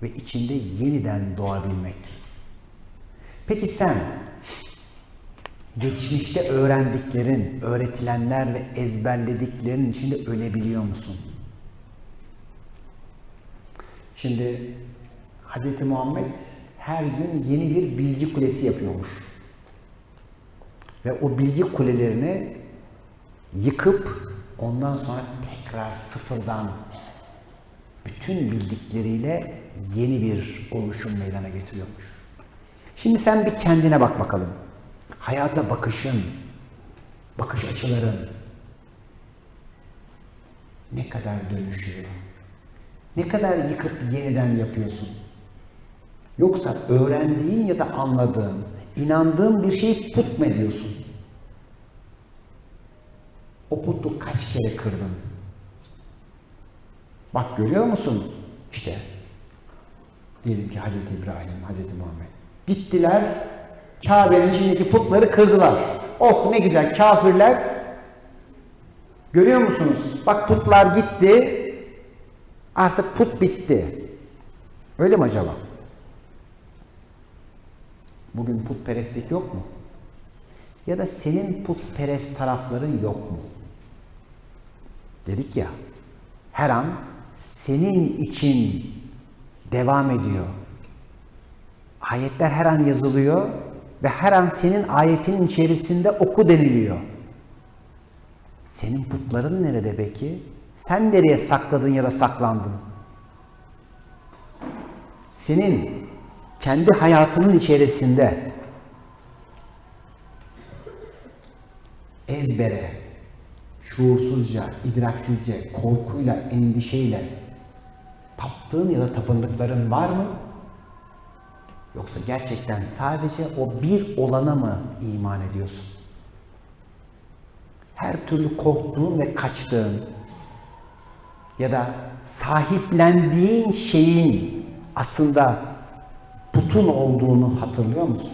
ve içinde yeniden doğabilmek. Peki sen geçmişte öğrendiklerin, öğretilenler ve ezberlediklerin içinde ölebiliyor musun? Şimdi Hz. Muhammed her gün yeni bir bilgi kulesi yapıyormuş. Ve o bilgi kulelerini yıkıp ondan sonra tekrar sıfırdan bütün bildikleriyle yeni bir oluşum meydana getiriyormuş. Şimdi sen bir kendine bak bakalım. Hayata bakışın, bakış açıların ne kadar dönüşüyor? Ne kadar yıkıp yeniden yapıyorsun? Yoksa öğrendiğin ya da anladığın, inandığın bir şeyi put mu ediyorsun? O putu kaç kere kırdın? Bak görüyor musun? İşte diyelim ki Hazreti İbrahim, Hazreti Muhammed. Gittiler, Kabe'nin içindeki putları kırdılar. Oh ne güzel kafirler. Görüyor musunuz? Bak putlar gitti. Artık put bitti. Öyle mi acaba? Bugün putperestlik yok mu? Ya da senin putperest tarafların yok mu? Dedik ya, her an senin için devam ediyor. Ayetler her an yazılıyor ve her an senin ayetinin içerisinde oku deniliyor. Senin putların nerede peki? Sen nereye sakladın ya da saklandın? Senin kendi hayatının içerisinde ezbere, şuursuzca, idraksizce, korkuyla, endişeyle taptığın ya da tapındıkların var mı? Yoksa gerçekten sadece o bir olana mı iman ediyorsun? Her türlü korktuğun ve kaçtığın ya da sahiplendiğin şeyin aslında putun olduğunu hatırlıyor musun?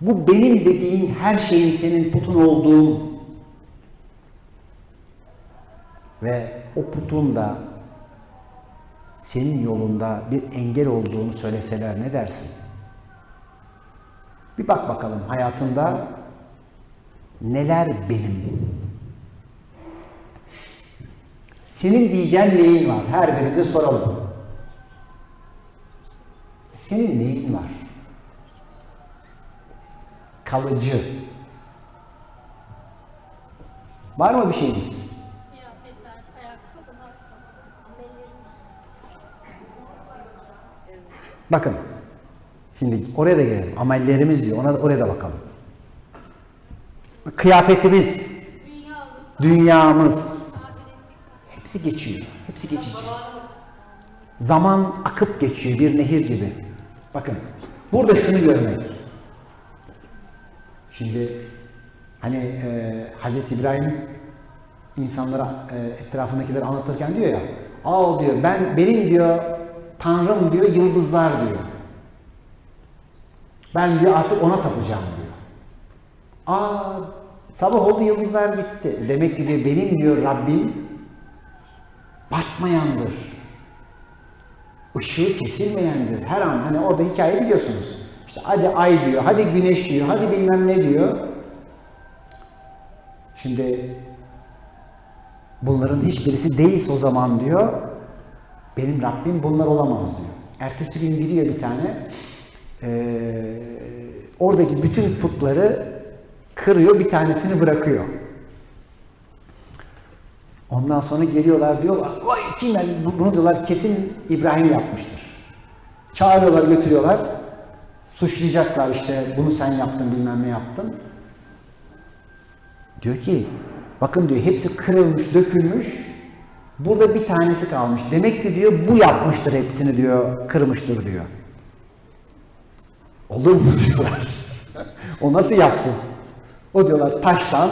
Bu benim dediğin her şeyin senin putun olduğu ve o putun da senin yolunda bir engel olduğunu söyleseler ne dersin? Bir bak bakalım hayatında neler benim? Senin diyeceğin neyin var? Her birimize soralım. Senin neyin var? Kalıcı. Var mı bir şeyiniz? Bakın. Şimdi oraya da gelelim. Amellerimiz diyor. Ona da, oraya da bakalım. Kıyafetimiz, dünyamız, hepsi geçiyor. Hepsi geçici. Zaman akıp geçiyor bir nehir gibi. Bakın. Burada şunu görmek. Şimdi hani e, Hazreti İbrahim insanlara e, etrafındakileri anlatırken diyor ya al diyor ben benim diyor Tanrım diyor yıldızlar diyor. Ben diyor artık ona tapacağım diyor. Aa sabah oldu yıldızlar gitti. Demek ki diyor benim diyor Rabbim batmayandır. Işığı kesilmeyendir. Her an hani orada hikaye biliyorsunuz. İşte hadi ay diyor, hadi güneş diyor, hadi bilmem ne diyor. Şimdi bunların hiçbirisi değilse o zaman diyor, benim Rabbim bunlar olamaz diyor. Ertesi gün gidiyor bir tane, ee, oradaki bütün putları kırıyor, bir tanesini bırakıyor. Ondan sonra geliyorlar diyorlar, vay kim yani bunu diyorlar kesin İbrahim yapmıştır. Çağırıyorlar, götürüyorlar. Suçlayacaklar işte bunu sen yaptın bilmem ne yaptın. Diyor ki bakın diyor hepsi kırılmış, dökülmüş. Burada bir tanesi kalmış. Demek ki diyor bu yapmıştır hepsini diyor, kırmıştır diyor. Olur mu diyorlar. o nasıl yapsın? O diyorlar taştan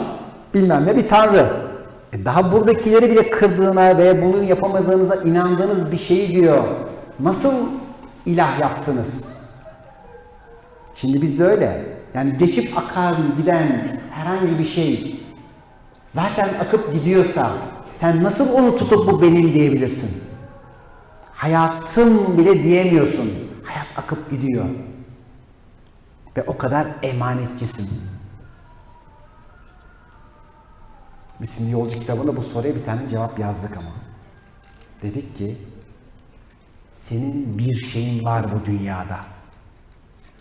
bilmem ne bir tanrı. E daha buradakileri bile kırdığına veya bunu yapamadığınıza inandığınız bir şeyi diyor. Nasıl ilah yaptınız? Şimdi bizde öyle. Yani geçip akar giden herhangi bir şey zaten akıp gidiyorsa sen nasıl onu tutup bu benim diyebilirsin? Hayatım bile diyemiyorsun. Hayat akıp gidiyor. Ve o kadar emanetçisin. Biz şimdi yolcu kitabında bu soruya bir tane cevap yazdık ama. Dedik ki senin bir şeyin var bu dünyada.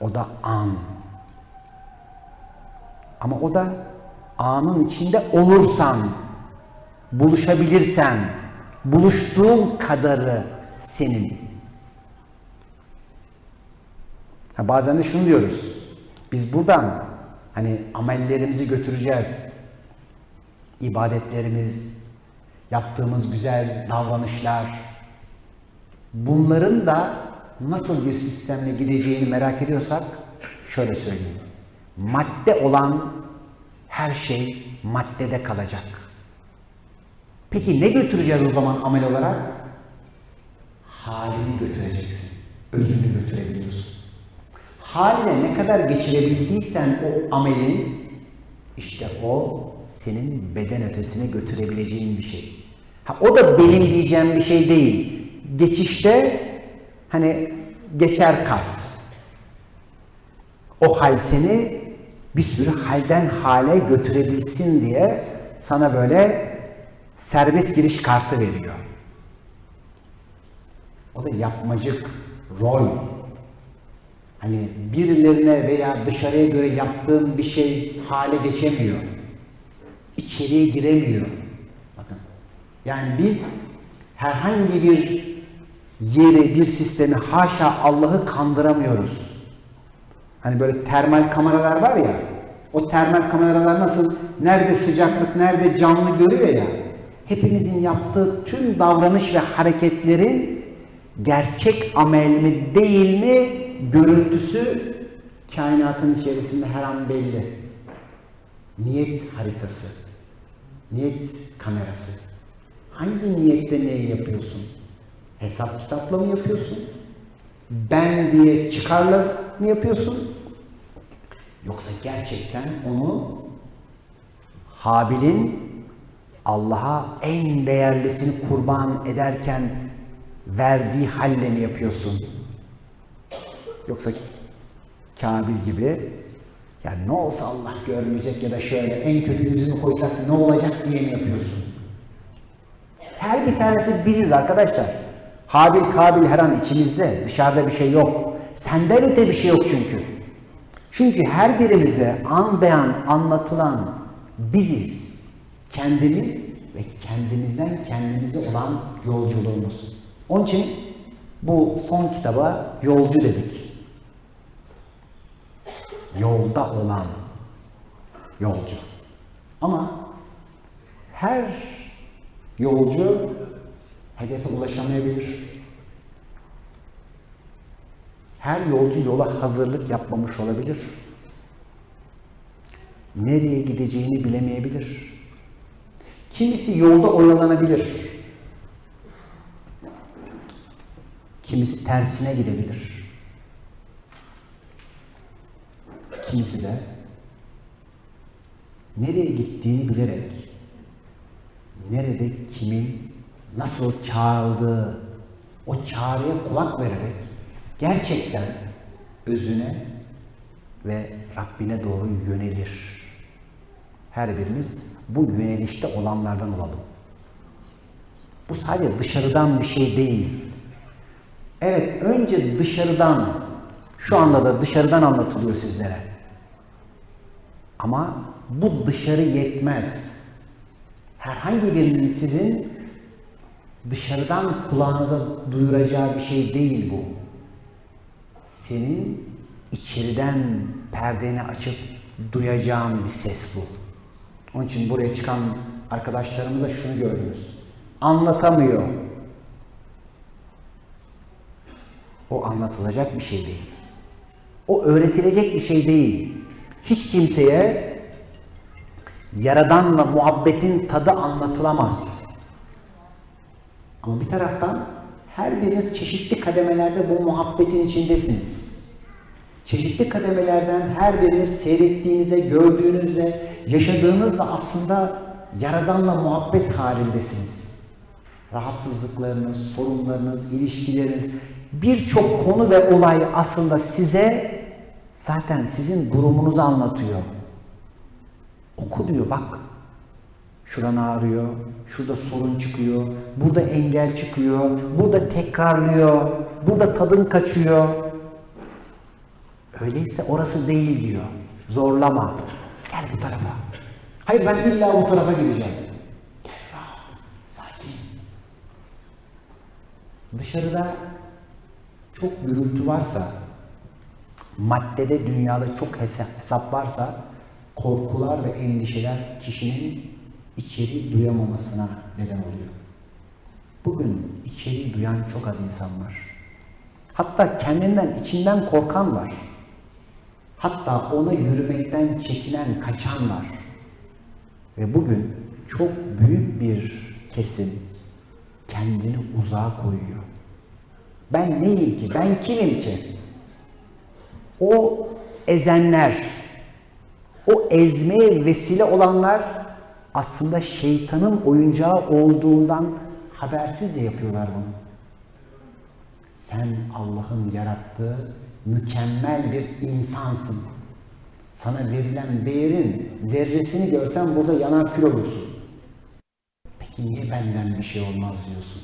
O da an. Ama o da anın içinde olursan, buluşabilirsen, buluştuğun kadarı senin. Ha, bazen de şunu diyoruz. Biz buradan hani amellerimizi götüreceğiz. İbadetlerimiz, yaptığımız güzel davranışlar. Bunların da nasıl bir sistemle gideceğini merak ediyorsak şöyle söyleyeyim. Madde olan her şey maddede kalacak. Peki ne götüreceğiz o zaman amel olarak? Halini götüreceksin. Özünü götürebiliyorsun. Haline ne kadar geçirebildiysen o amelin işte o senin beden ötesine götürebileceğin bir şey. Ha, o da benim diyeceğim bir şey değil. Geçişte hani geçer kart. O hal seni bir sürü halden hale götürebilsin diye sana böyle serbest giriş kartı veriyor. O da yapmacık rol. Hani birilerine veya dışarıya göre yaptığın bir şey hale geçemiyor. İçeriye giremiyor. Bakın. Yani biz herhangi bir yeri, bir sistemi haşa Allah'ı kandıramıyoruz. Hani böyle termal kameralar var ya, o termal kameralar nasıl, nerede sıcaklık, nerede canlı görüyor ya, hepimizin yaptığı tüm davranış ve hareketlerin gerçek amel mi değil mi görüntüsü kainatın içerisinde her an belli. Niyet haritası, niyet kamerası. Hangi niyette neyi yapıyorsun? Hesap kitapla mı yapıyorsun? Ben diye çıkarla mı yapıyorsun? Yoksa gerçekten onu Habil'in Allah'a en değerlisini kurban ederken verdiği halle mi yapıyorsun? Yoksa Kabil gibi yani ne olsa Allah görmeyecek ya da şöyle en kötü yüzünü koysak ne olacak diye mi yapıyorsun? Her bir tanesi biziz arkadaşlar. Habil Kabil her an içimizde. Dışarıda bir şey yok. Senden öte bir şey yok çünkü. Çünkü her birimize an beyan anlatılan biziz. Kendimiz ve kendimizden kendimize olan yolculuğumuz. Onun için bu son kitaba yolcu dedik. Yolda olan yolcu. Ama her yolcu hedefe ulaşamayabilir. Her yolcu yola hazırlık yapmamış olabilir. Nereye gideceğini bilemeyebilir. Kimisi yolda oyalanabilir. Kimisi tersine gidebilir. Kimisi de nereye gittiğini bilerek nerede kimin nasıl çağrıldığı o çağrıya kulak vererek gerçekten özüne ve Rabbine doğru yönelir. Her birimiz bu yönelişte olanlardan olalım. Bu sadece dışarıdan bir şey değil. Evet, önce dışarıdan, şu anda da dışarıdan anlatılıyor sizlere. Ama bu dışarı yetmez. Herhangi birinin sizin dışarıdan kulağınıza duyuracağı bir şey değil bu. Senin içeriden perdeni açıp duyacağın bir ses bu. Onun için buraya çıkan arkadaşlarımıza şunu gördünüz. Anlatamıyor. O anlatılacak bir şey değil. O öğretilecek bir şey değil. Hiç kimseye Yaradanla muhabbetin tadı anlatılamaz. Ama bir taraftan her biriniz çeşitli kademelerde bu muhabbetin içindesiniz. Çeşitli kademelerden her biriniz seyrettiğinizde, gördüğünüzde, yaşadığınızda aslında Yaradanla muhabbet halindesiniz. Rahatsızlıklarınız, sorunlarınız, ilişkileriniz, birçok konu ve olay aslında size zaten sizin durumunuzu anlatıyor. Oku diyor bak. Şuran ağrıyor, şurada sorun çıkıyor, burada engel çıkıyor, burada tekrarlıyor, burada tadın kaçıyor. Öyleyse orası değil diyor. Zorlama. Gel bu tarafa. Hayır ben illa bu tarafa gideceğim. Gel rahat, sakin. Dışarıda çok gürültü varsa, maddede dünyada çok hesa- hesap varsa, korkular ve endişeler kişinin içeri duyamamasına neden oluyor. Bugün içeri duyan çok az insan var. Hatta kendinden, içinden korkan var. Hatta ona yürümekten çekinen, kaçan var. Ve bugün çok büyük bir kesim kendini uzağa koyuyor. Ben neyim ki? Ben kimim ki? O ezenler, o ezmeye vesile olanlar aslında şeytanın oyuncağı olduğundan habersizce yapıyorlar bunu. Sen Allah'ın yarattığı mükemmel bir insansın. Sana verilen değerin zerresini görsen burada yanar kül olursun. Peki niye benden bir şey olmaz diyorsun?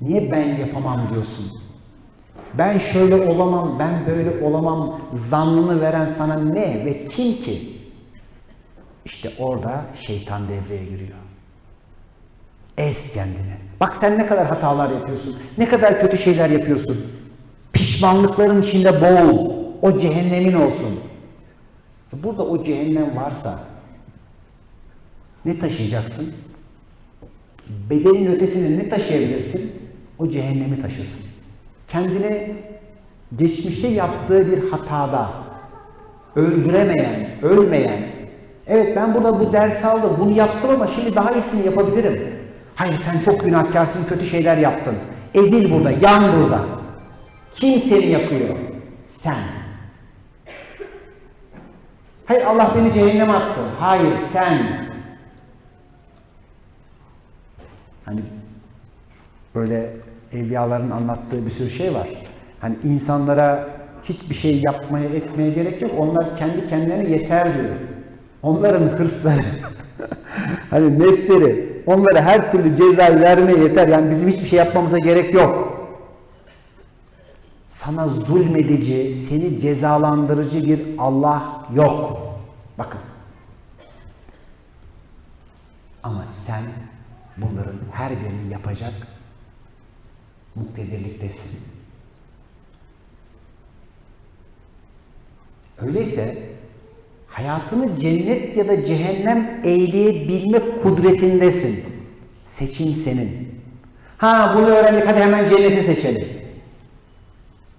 Niye ben yapamam diyorsun? Ben şöyle olamam, ben böyle olamam zannını veren sana ne ve kim ki? İşte orada şeytan devreye giriyor. Ez kendini. Bak sen ne kadar hatalar yapıyorsun, ne kadar kötü şeyler yapıyorsun. Pişmanlıkların içinde boğul, o cehennemin olsun. Burada o cehennem varsa ne taşıyacaksın? Bedenin ötesini ne taşıyabilirsin? O cehennemi taşırsın. Kendini geçmişte yaptığı bir hatada öldüremeyen, ölmeyen, evet ben burada bu ders aldım, bunu yaptım ama şimdi daha iyisini yapabilirim. Hayır sen çok günahkarsın, kötü şeyler yaptın. Ezil burada, yan burada. Kim seni yakıyor? Sen. Hayır Allah beni cehenneme attı. Hayır sen. Hani böyle evliyaların anlattığı bir sürü şey var. Hani insanlara hiçbir şey yapmaya etmeye gerek yok. Onlar kendi kendilerine yeter diyor. Onların hırsları, hani nefsleri, onlara her türlü cezayı vermeye yeter. Yani bizim hiçbir şey yapmamıza gerek yok. Sana zulmedici, seni cezalandırıcı bir Allah yok. Bakın. Ama sen bunların her birini yapacak muktedirliktesin. Öyleyse hayatını cennet ya da cehennem eyleyebilme kudretindesin. Seçim senin. Ha bunu öğrendik hadi hemen cenneti seçelim.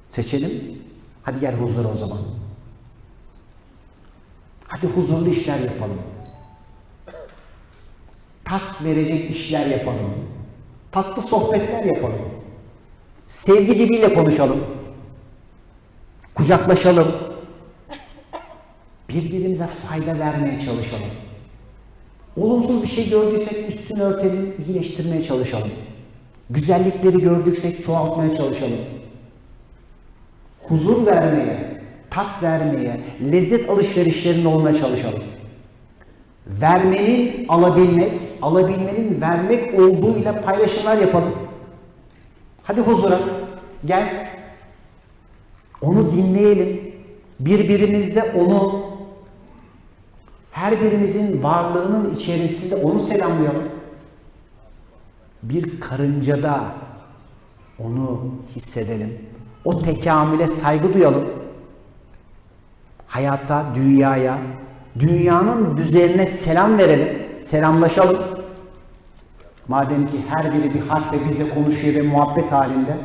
Seçelim. Hadi gel huzura o zaman. Hadi huzurlu işler yapalım. Tat verecek işler yapalım. Tatlı sohbetler yapalım. Sevgi diliyle konuşalım. Kucaklaşalım. Birbirimize fayda vermeye çalışalım. Olumsuz bir şey gördüysek üstünü örtelim, iyileştirmeye çalışalım. Güzellikleri gördüksek çoğaltmaya çalışalım. Huzur vermeye, tat vermeye, lezzet alışverişlerinde olmaya çalışalım. Vermenin alabilmek, alabilmenin vermek olduğuyla paylaşımlar yapalım. Hadi huzura, gel. Onu dinleyelim. Birbirimizde onu, her birimizin varlığının içerisinde onu selamlayalım. Bir karıncada onu hissedelim. O tekamüle saygı duyalım. Hayata, dünyaya, dünyanın düzenine selam verelim, selamlaşalım. Madem ki her biri bir harfle bizle konuşuyor ve muhabbet halinde.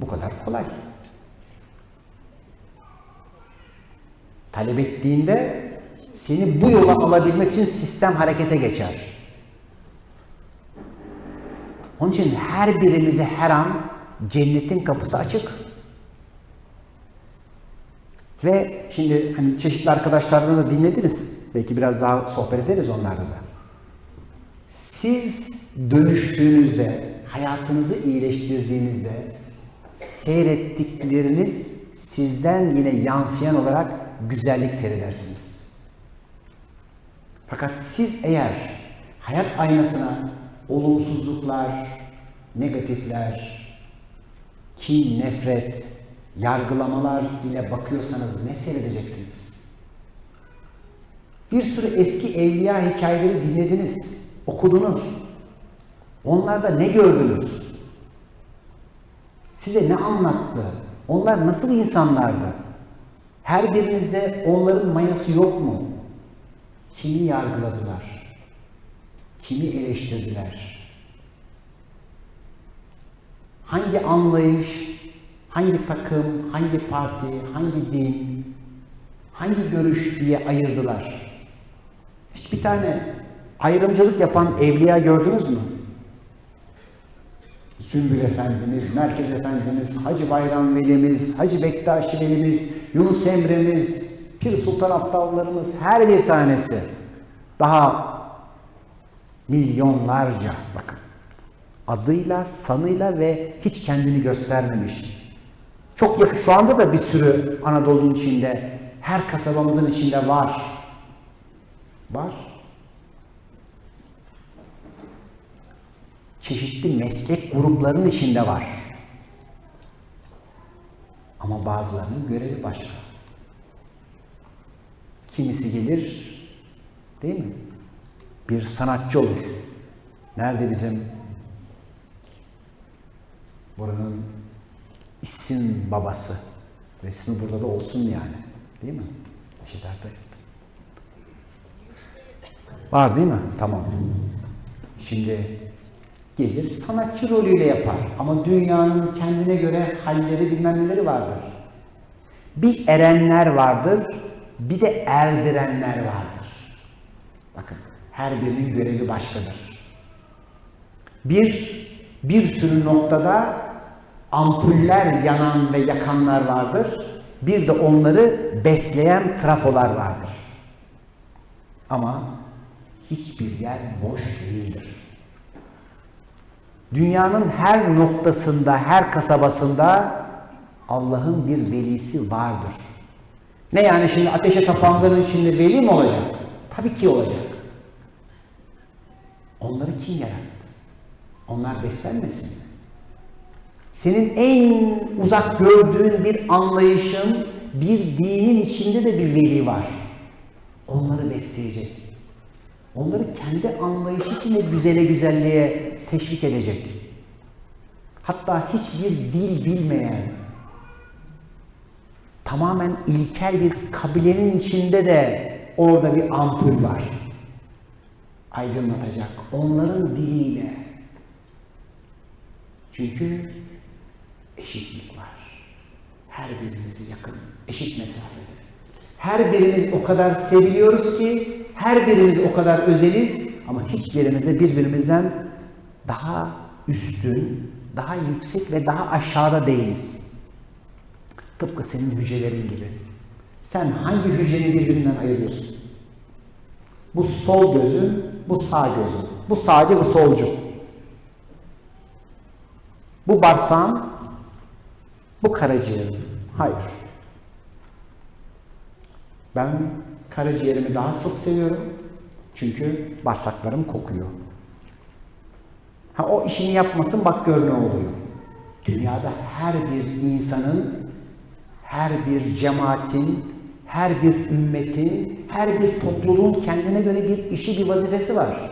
Bu kadar kolay. Talep ettiğinde seni bu yola alabilmek için sistem harekete geçer. Onun için her birimize her an cennetin kapısı açık. Ve şimdi hani çeşitli arkadaşlardan da dinlediniz. Belki biraz daha sohbet ederiz onlarla da. Siz dönüştüğünüzde, hayatınızı iyileştirdiğinizde seyrettikleriniz sizden yine yansıyan olarak güzellik seyredersiniz. Fakat siz eğer hayat aynasına olumsuzluklar, negatifler, kin, nefret, yargılamalar ile bakıyorsanız ne seyredeceksiniz? Bir sürü eski evliya hikayeleri dinlediniz, okudunuz. Onlarda ne gördünüz? Size ne anlattı? Onlar nasıl insanlardı? Her birinizde onların mayası yok mu? Kimi yargıladılar? Kimi eleştirdiler? Hangi anlayış, hangi takım, hangi parti, hangi din, hangi görüş diye ayırdılar? Hiçbir tane ayrımcılık yapan evliya gördünüz mü? Sümbül Efendimiz, Merkez Efendimiz, Hacı Bayram Velimiz, Hacı Bektaşi Velimiz, Yunus Emre'miz, Pir Sultan Aptallarımız her bir tanesi daha milyonlarca bakın adıyla, sanıyla ve hiç kendini göstermemiş. Çok yakın şu anda da bir sürü Anadolu'nun içinde her kasabamızın içinde var. Var. çeşitli meslek gruplarının içinde var. Ama bazılarının görevi başka. Kimisi gelir, değil mi? Bir sanatçı olur. Nerede bizim buranın isim babası? Resmi burada da olsun yani. Değil mi? Eşit Ertuğrul. Var değil mi? Tamam. Şimdi gelir sanatçı rolüyle yapar. Ama dünyanın kendine göre halleri bilmem neleri vardır. Bir erenler vardır, bir de erdirenler vardır. Bakın her birinin görevi başkadır. Bir, bir sürü noktada ampuller yanan ve yakanlar vardır. Bir de onları besleyen trafolar vardır. Ama hiçbir yer boş değildir. Dünyanın her noktasında, her kasabasında Allah'ın bir velisi vardır. Ne yani şimdi ateşe tapanların şimdi veli mi olacak? Tabii ki olacak. Onları kim yarattı? Onlar beslenmesin mi? Senin en uzak gördüğün bir anlayışın, bir dinin içinde de bir veli var. Onları besleyecek. Onları kendi anlayışı içinde güzele güzelliğe teşvik edecek. Hatta hiçbir dil bilmeyen, tamamen ilkel bir kabilenin içinde de orada bir ampul var. Aydınlatacak. Onların diliyle. Çünkü eşitlik var. Her birimizi yakın, eşit mesafede. Her birimiz o kadar seviliyoruz ki, her birimiz o kadar özeliz ama hiçbirimize birbirimizden daha üstün, daha yüksek ve daha aşağıda değiliz. Tıpkı senin hücrelerin gibi. Sen hangi hücreni birbirinden ayırıyorsun? Bu sol gözün, bu sağ gözün. Bu sağcı, bu solcu. Bu bağırsağın, bu karaciğerin. Hayır. Ben karaciğerimi daha çok seviyorum. Çünkü bağırsaklarım kokuyor. Ha o işini yapmasın bak gör ne oluyor. Dünyada her bir insanın, her bir cemaatin, her bir ümmetin, her bir topluluğun kendine göre bir işi, bir vazifesi var.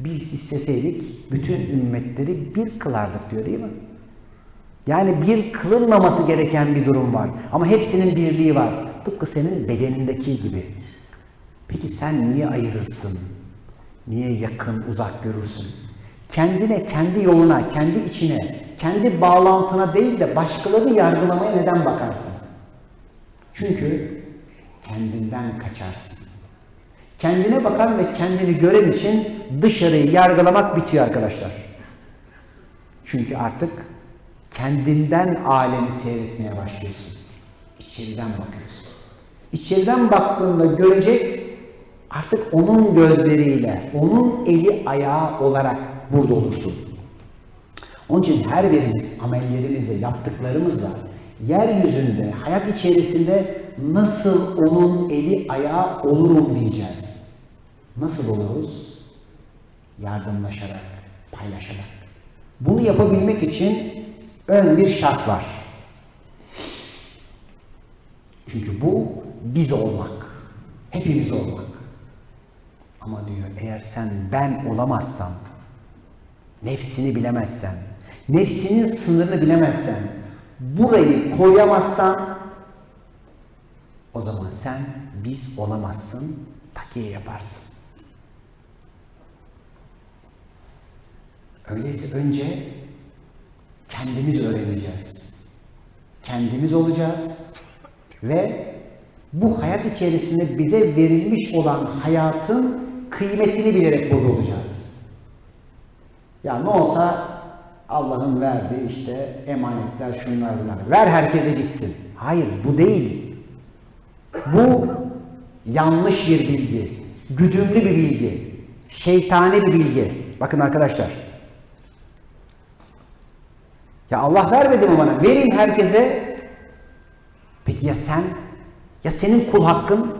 Biz isteseydik bütün ümmetleri bir kılardık diyor değil mi? Yani bir kılınmaması gereken bir durum var. Ama hepsinin birliği var. Tıpkı senin bedenindeki gibi. Peki sen niye ayırırsın? Niye yakın, uzak görürsün? Kendine, kendi yoluna, kendi içine, kendi bağlantına değil de başkalarını yargılamaya neden bakarsın? Çünkü kendinden kaçarsın. Kendine bakan ve kendini gören için dışarıyı yargılamak bitiyor arkadaşlar. Çünkü artık kendinden alemi seyretmeye başlıyorsun. İçeriden bakıyorsun. İçeriden baktığında görecek artık onun gözleriyle, onun eli ayağı olarak burada olursun. Onun için her birimiz amellerimizle, yaptıklarımızla yeryüzünde, hayat içerisinde nasıl onun eli ayağı olurum diyeceğiz. Nasıl oluruz? Yardımlaşarak, paylaşarak. Bunu yapabilmek için ön bir şart var. Çünkü bu biz olmak. Hepimiz olmak. Ama diyor eğer sen ben olamazsan, nefsini bilemezsen, nefsinin sınırını bilemezsen, burayı koyamazsan o zaman sen biz olamazsın, takiye yaparsın. Öyleyse önce kendimiz öğreneceğiz. Kendimiz olacağız ve bu hayat içerisinde bize verilmiş olan hayatın kıymetini bilerek burada olacağız. Ya ne olsa Allah'ın verdiği işte emanetler şunlar bunlar. Ver herkese gitsin. Hayır bu değil. Bu yanlış bir bilgi. Güdümlü bir bilgi. Şeytani bir bilgi. Bakın arkadaşlar. Ya Allah vermedi mi bana? Verin herkese. Peki ya sen? Ya senin kul hakkın?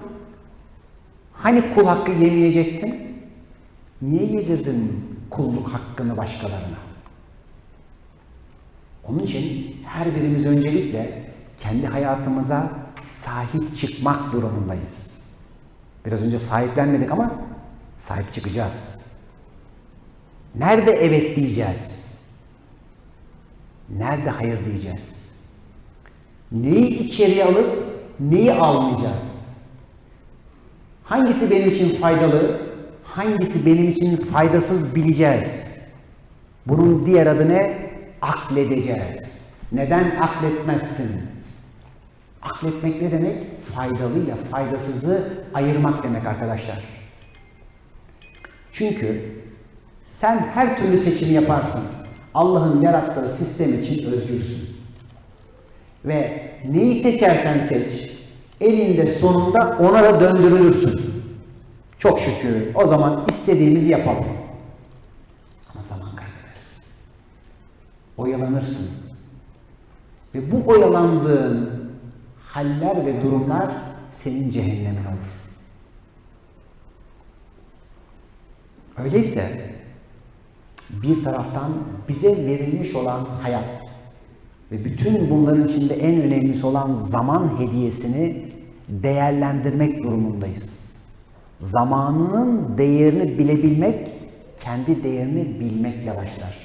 Hani kul hakkı yemeyecektin? Niye yedirdin kulluk hakkını başkalarına? Onun için her birimiz öncelikle kendi hayatımıza sahip çıkmak durumundayız. Biraz önce sahiplenmedik ama sahip çıkacağız. Nerede evet diyeceğiz? Nerede hayır diyeceğiz? Neyi içeriye alıp neyi almayacağız? Hangisi benim için faydalı, hangisi benim için faydasız bileceğiz. Bunun diğer adı ne? Akledeceğiz. Neden akletmezsin? Akletmek ne demek? Faydalıyla faydasızı ayırmak demek arkadaşlar. Çünkü sen her türlü seçim yaparsın. Allah'ın yarattığı sistem için özgürsün. Ve neyi seçersen seç, elinde sonunda ona da döndürülürsün. Çok şükür o zaman istediğimizi yapalım. Ama zaman kaybedersin. Oyalanırsın. Ve bu oyalandığın haller ve durumlar senin cehennemin olur. Öyleyse bir taraftan bize verilmiş olan hayat ve bütün bunların içinde en önemlisi olan zaman hediyesini değerlendirmek durumundayız. Zamanının değerini bilebilmek, kendi değerini bilmekle başlar.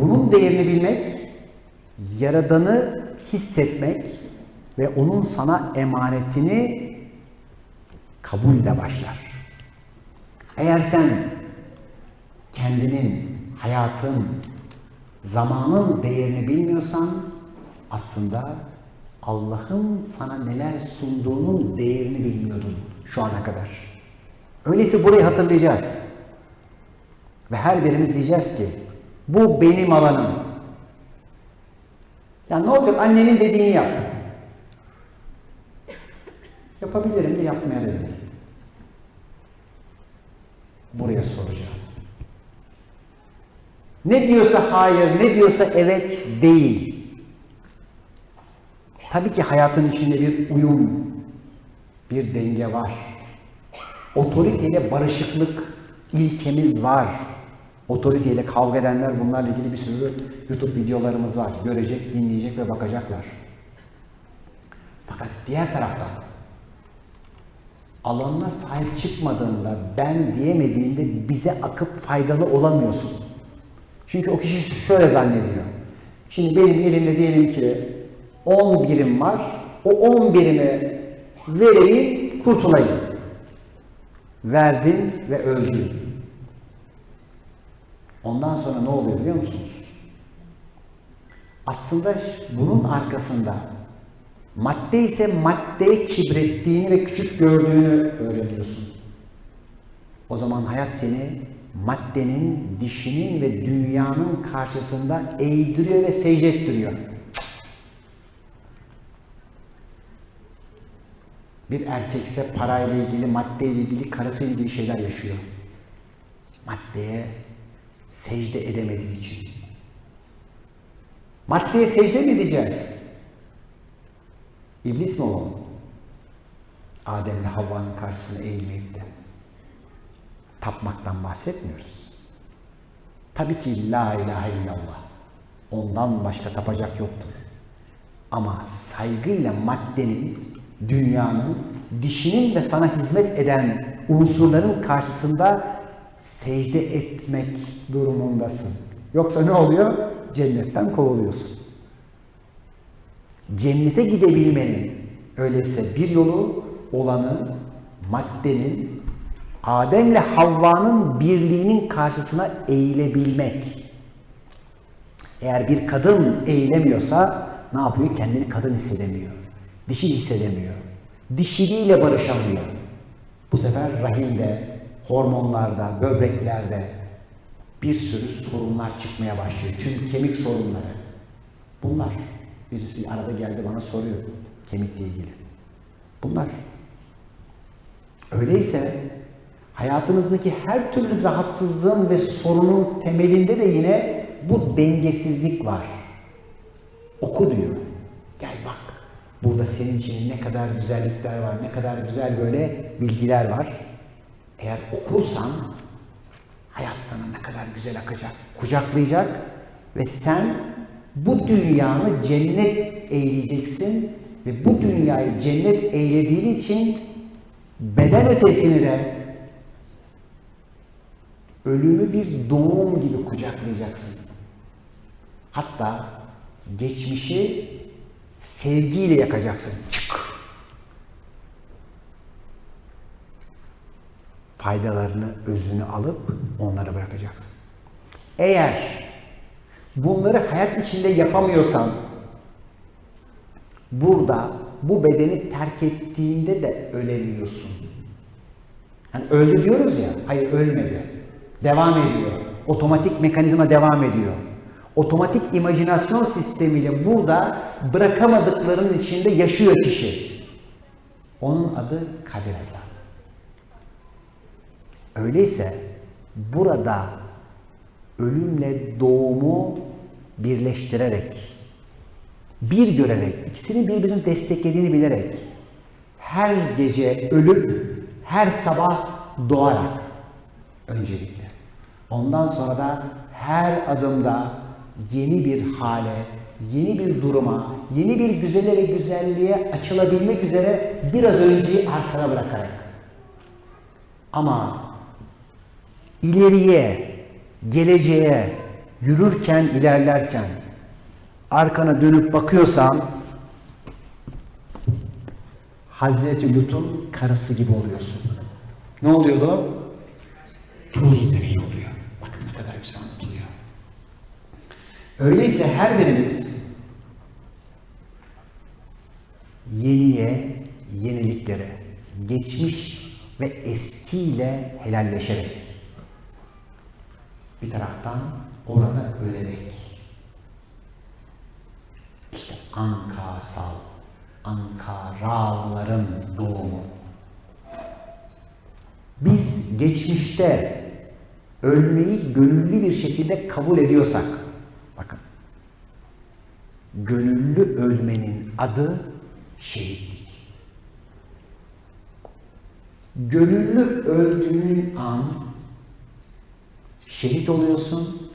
Bunun değerini bilmek, Yaradan'ı hissetmek ve onun sana emanetini kabulle başlar. Eğer sen kendinin, hayatın, zamanın değerini bilmiyorsan aslında Allah'ın sana neler sunduğunun değerini bilmiyordun şu ana kadar. Öyleyse burayı hatırlayacağız. Ve her birimiz diyeceğiz ki bu benim alanım. Ya ne olacak annenin dediğini yap. Yapabilirim de yapmayabilirim. Buraya soracağım. Ne diyorsa hayır, ne diyorsa evet değil. Tabii ki hayatın içinde bir uyum, bir denge var. Otoriteyle barışıklık ilkemiz var. Otoriteyle kavga edenler bunlarla ilgili bir sürü YouTube videolarımız var. Görecek, dinleyecek ve bakacaklar. Fakat diğer taraftan alanına sahip çıkmadığında, ben diyemediğinde bize akıp faydalı olamıyorsun. Çünkü o kişi şöyle zannediyor. Şimdi benim elimde diyelim ki 10 birim var. O 10 birimi vereyim, kurtulayım. Verdin ve öldün. Ondan sonra ne oluyor biliyor musunuz? Aslında bunun arkasında madde ise maddeye kibrettiğini ve küçük gördüğünü öğreniyorsun. O zaman hayat seni maddenin, dişinin ve dünyanın karşısında eğdiriyor ve secde ettiriyor. Bir erkekse parayla ilgili, maddeyle ilgili, karısıyla ilgili şeyler yaşıyor. Maddeye secde edemediği için. Maddeye secde mi edeceğiz? İblis mi olalım? Adem'le Havva'nın karşısına eğilmeyip de tapmaktan bahsetmiyoruz. Tabii ki la ilahe illallah. Ondan başka tapacak yoktur. Ama saygıyla maddenin dünyanın, dişinin ve sana hizmet eden unsurların karşısında secde etmek durumundasın. Yoksa ne oluyor? Cennetten kovuluyorsun. Cennete gidebilmenin öyleyse bir yolu olanı maddenin Adem'le Havva'nın birliğinin karşısına eğilebilmek. Eğer bir kadın eğilemiyorsa ne yapıyor? Kendini kadın hissedemiyor. Dişi hissedemiyor. Dişiliğiyle barışamıyor. Bu sefer rahimde, hormonlarda, böbreklerde bir sürü sorunlar çıkmaya başlıyor. Tüm kemik sorunları. Bunlar. Birisi arada geldi bana soruyor kemikle ilgili. Bunlar. Öyleyse hayatınızdaki her türlü rahatsızlığın ve sorunun temelinde de yine bu dengesizlik var. Oku diyor. Gel bak. Burada senin için ne kadar güzellikler var, ne kadar güzel böyle bilgiler var. Eğer okursan hayat sana ne kadar güzel akacak, kucaklayacak ve sen bu dünyanı cennet eyleyeceksin ve bu dünyayı cennet eylediğin için beden ötesini de ölümü bir doğum gibi kucaklayacaksın. Hatta geçmişi sevgiyle yakacaksın. Çık. Faydalarını, özünü alıp onlara bırakacaksın. Eğer bunları hayat içinde yapamıyorsan burada bu bedeni terk ettiğinde de ölemiyorsun. Hani öldü diyoruz ya, hayır ölmedi. Devam ediyor. Otomatik mekanizma devam ediyor. Otomatik imajinasyon sistemiyle burada bırakamadıklarının içinde yaşıyor kişi. Onun adı kader azabı. Öyleyse burada ölümle doğumu birleştirerek, bir görerek, ikisinin birbirini desteklediğini bilerek, her gece ölüp her sabah doğarak öncelikle. Ondan sonra da her adımda yeni bir hale, yeni bir duruma, yeni bir güzele ve güzelliğe açılabilmek üzere biraz önceyi arkada bırakarak. Ama ileriye, geleceğe yürürken, ilerlerken arkana dönüp bakıyorsan Hazreti Lut'un karısı gibi oluyorsun. Ne oluyordu? Tuz dereyi oluyor. Bakın ne kadar güzel anlatılıyor. Öyleyse her birimiz yeniye, yeniliklere, geçmiş ve eskiyle helalleşerek bir taraftan orada ölerek işte Ankasal, Ankaralıların doğumu. Biz geçmişte ölmeyi gönüllü bir şekilde kabul ediyorsak, bakın, gönüllü ölmenin adı şehitlik. Gönüllü öldüğün an şehit oluyorsun.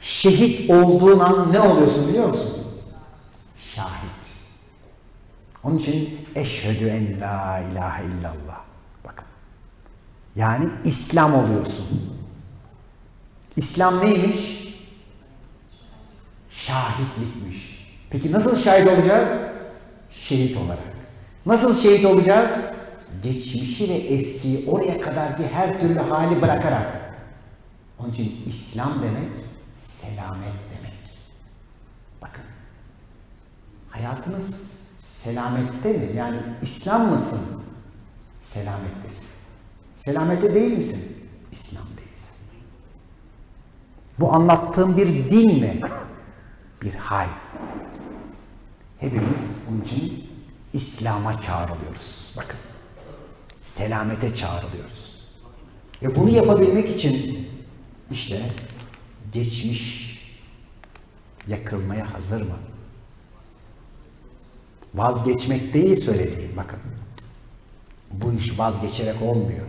Şehit olduğun an ne oluyorsun biliyor musun? Şahit. Onun için eşhedü en la ilahe illallah. Bakın. Yani İslam oluyorsun. İslam neymiş? Şahitlikmiş. Peki nasıl şahit olacağız? Şehit olarak. Nasıl şehit olacağız? Geçmişi ve eskiyi oraya kadarki her türlü hali bırakarak. Onun için İslam demek selamet demek. Bakın. Hayatınız selamette mi? Yani İslam mısın? Selamettesin. Selamette değil misin? İslam değilsin. Bu anlattığım bir din mi? Bir hal. Hepimiz onun için İslam'a çağrılıyoruz. Bakın. Selamete çağrılıyoruz. Ve bunu yapabilmek için işte geçmiş yakılmaya hazır mı? Vazgeçmek değil söylediğim bakın. Bu iş vazgeçerek olmuyor.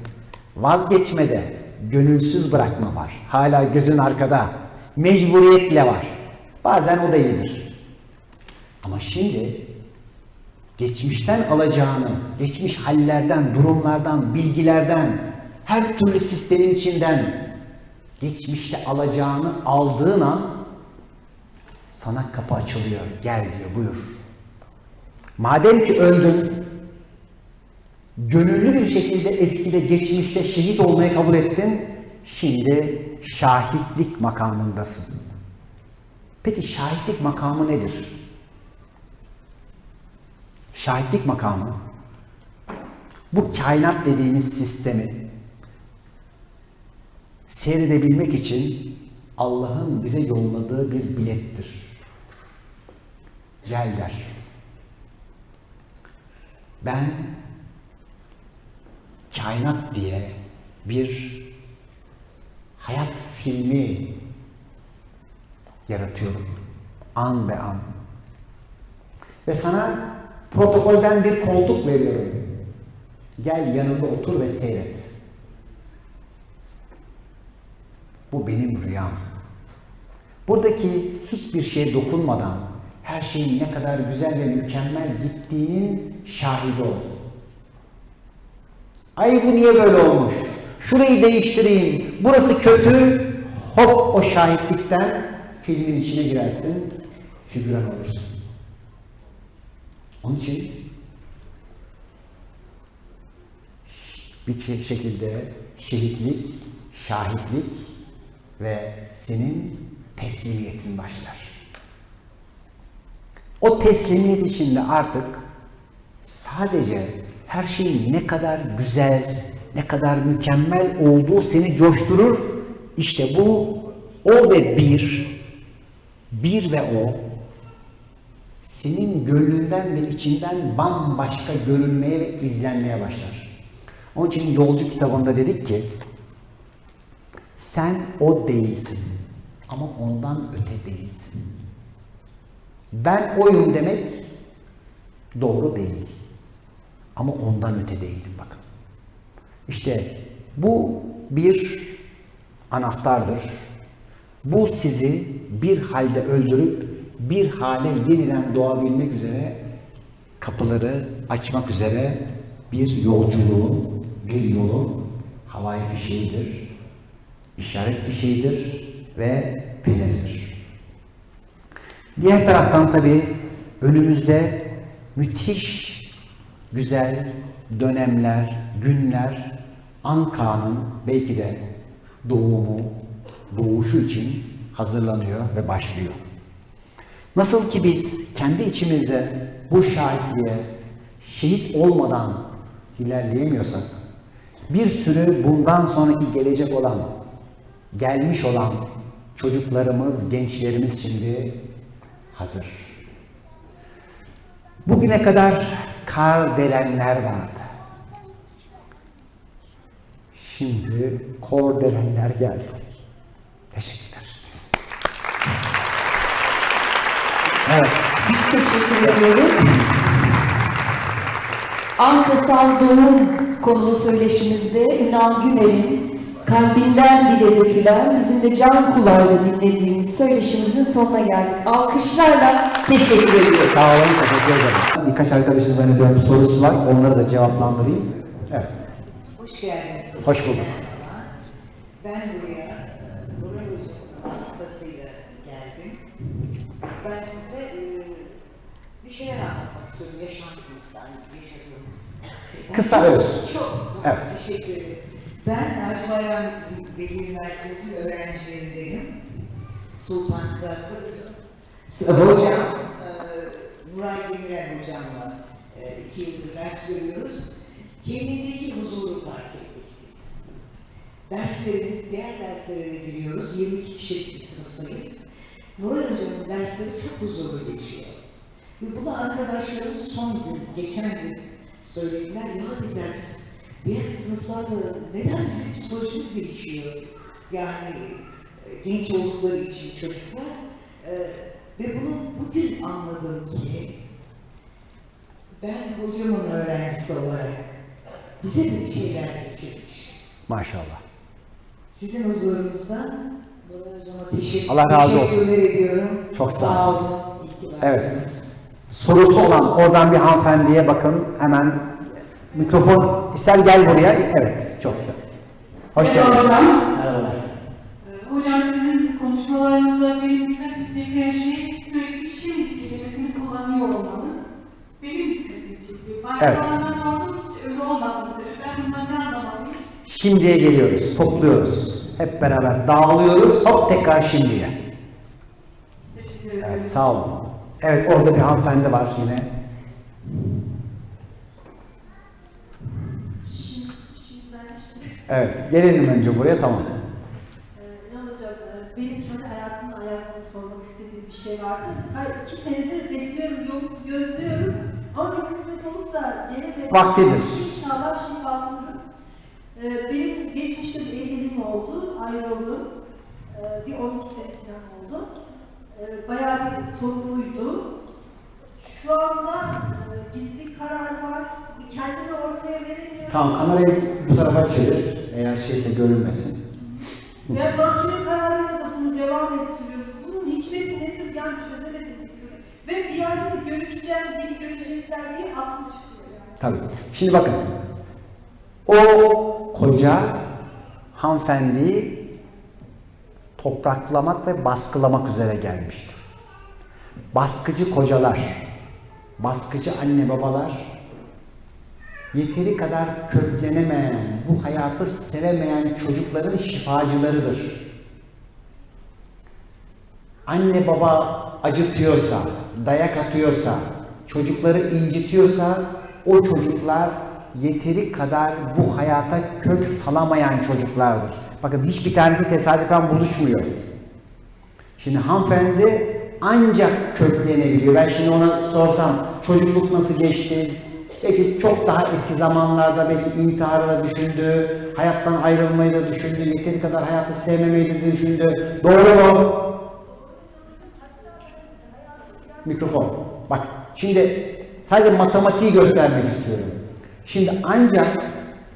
Vazgeçmede gönülsüz bırakma var. Hala gözün arkada. Mecburiyetle var. Bazen o da iyidir. Ama şimdi geçmişten alacağını, geçmiş hallerden, durumlardan, bilgilerden, her türlü sistemin içinden geçmişte alacağını aldığın an sana kapı açılıyor. Gel diyor, buyur. Madem ki öldün, gönüllü bir şekilde eskide, geçmişte şehit olmayı kabul ettin, şimdi şahitlik makamındasın. Peki şahitlik makamı nedir? Şahitlik makamı, bu kainat dediğimiz sistemi seyredebilmek için Allah'ın bize yolladığı bir bilettir. Gel der. Ben kainat diye bir hayat filmi yaratıyorum. An be an. Ve sana protokolden bir koltuk veriyorum. Gel yanımda otur ve seyret. Bu benim rüyam. Buradaki hiçbir şeye dokunmadan her şeyin ne kadar güzel ve mükemmel gittiğinin şahidi ol. Ay bu niye böyle olmuş? Şurayı değiştireyim. Burası kötü. Hop o şahitlikten filmin içine girersin. Figüran olursun. Onun için bir şey- şekilde şehitlik, şahitlik ve senin teslimiyetin başlar. O teslimiyet içinde artık sadece her şeyin ne kadar güzel, ne kadar mükemmel olduğu seni coşturur. İşte bu o ve bir, bir ve o senin gönlünden ve içinden bambaşka görünmeye ve izlenmeye başlar. Onun için Yolcu kitabında dedik ki sen o değilsin ama ondan öte değilsin. Ben oyum demek doğru değil. Ama ondan öte değilim bakın. İşte bu bir anahtardır. Bu sizi bir halde öldürüp bir hale yeniden doğabilmek üzere kapıları açmak üzere bir yolculuğun, bir yolun havai fişeğidir, işaret fişeğidir ve peleridir. Diğer taraftan tabii önümüzde müthiş güzel dönemler, günler Anka'nın belki de doğumu, doğuşu için hazırlanıyor ve başlıyor. Nasıl ki biz kendi içimizde bu şahitliğe şehit olmadan ilerleyemiyorsak, bir sürü bundan sonraki gelecek olan, gelmiş olan çocuklarımız, gençlerimiz şimdi hazır. Bugüne kadar kar delenler vardı. Şimdi kor delenler geldi. Teşekkürler. Evet. Biz teşekkür ediyoruz. Ankasal Doğum konulu söyleşimizde Ünal Gümer'in kalbinden dile dökülen, bizim de can kulağıyla dinlediğimiz söyleşimizin sonuna geldik. Alkışlarla teşekkür ediyoruz. Sağ olun, teşekkür ederim. Birkaç arkadaşın zannediyorum sorusu var. Onları da cevaplandırayım. Evet. Hoş geldiniz. Hoş bulduk. Ben buraya Ben size e, bir şeyler anlatmak istiyorum yaşantımızdan, yaşadığımız. şey. Kısa öz. Çok Evet. teşekkür ederim. Ben Naci Bayram Veli Üniversitesi öğrencilerindenim. Sultan Kıratlı. Hocam, e, Nuray Demirel hocamla e, iki yıldır ders görüyoruz. Kendindeki huzuru fark ettik biz. Derslerimiz, diğer derslere giriyoruz. 22 kişilik bir sınıftayız. Nuray Hocam'ın dersleri çok huzurlu geçiyor. Ve bunu arkadaşlarımız son gün, geçen gün söylediler. Ya dediler biz diğer sınıflarda neden bizim psikolojimiz gelişiyor? Yani e, genç oldukları için çocuklar. E, ve bunu bugün anladım ki ben hocamın öğrencisi olarak bize de bir şeyler geçirmiş. Maşallah. Sizin Hocama teşekkür, Allah razı olsun. ediyorum. Çok sağ olun. Evet. sorusu olan oradan bir hanımefendiye bakın hemen mikrofon ister gel buraya. Evet çok güzel. Hoş Merhaba geldin. hocam. Merhabalar. Ee, Hocam sizin konuşmalarınızda benim dikkat edeceğim her şey sürekli şimdi kelimesini kullanıyor olmanız. Benim dikkatimi çekiyor. Başkalarına sordum hiç öyle söylüyor. Ben bundan ne anlamalıyım? Şimdiye geliyoruz, topluyoruz. Hep beraber dağılıyoruz, hop tekrar şimdiye. Teşekkür ederim. Evet, sağ olun. Evet, orada bir hanımefendi var yine. Evet, gelelim önce buraya, tamam. Ee, e, benim kendi hayatımla alakalı sormak istediğim bir şey vardı. Hayır, iki senedir bekliyorum, yolu gözlüyorum. Ama bir kısmet olup da gelemedim. Vaktidir. İnşallah şifa bulurum. Ee, benim geçmişte bir evliliğim oldu, ayrıldım. Ee, bir 12 sene falan oldu. Ee, bayağı bir sorunluydu. Şu anda e, gizli karar var. Kendimi ortaya veremiyorum. Tamam, kamerayı bu tarafa çevir. Eğer şeyse görünmesin. Ve mahkeme kararıyla da bunu devam ettiriyoruz. Bunun hikmeti nedir yani çözemedim bir türlü. Ve bir yerde de görüşeceğim, biri görecekler diye aklım çıkıyor yani. Tabii. Şimdi bakın. O koca hanımefendiyi topraklamak ve baskılamak üzere gelmişti. Baskıcı kocalar, baskıcı anne babalar, yeteri kadar köklenemeyen, bu hayatı sevemeyen çocukların şifacılarıdır. Anne baba acıtıyorsa, dayak atıyorsa, çocukları incitiyorsa o çocuklar yeteri kadar bu hayata kök salamayan çocuklardır. Bakın hiçbir tanesi tesadüfen buluşmuyor. Şimdi hanımefendi ancak köklenebiliyor. Ben şimdi ona sorsam çocukluk nasıl geçti? Belki çok daha eski zamanlarda belki intiharı da düşündü, hayattan ayrılmayı da düşündü, yeteri kadar hayatı sevmemeyi de düşündü. Doğru mu? Mikrofon. Bak şimdi sadece matematiği göstermek istiyorum. Şimdi ancak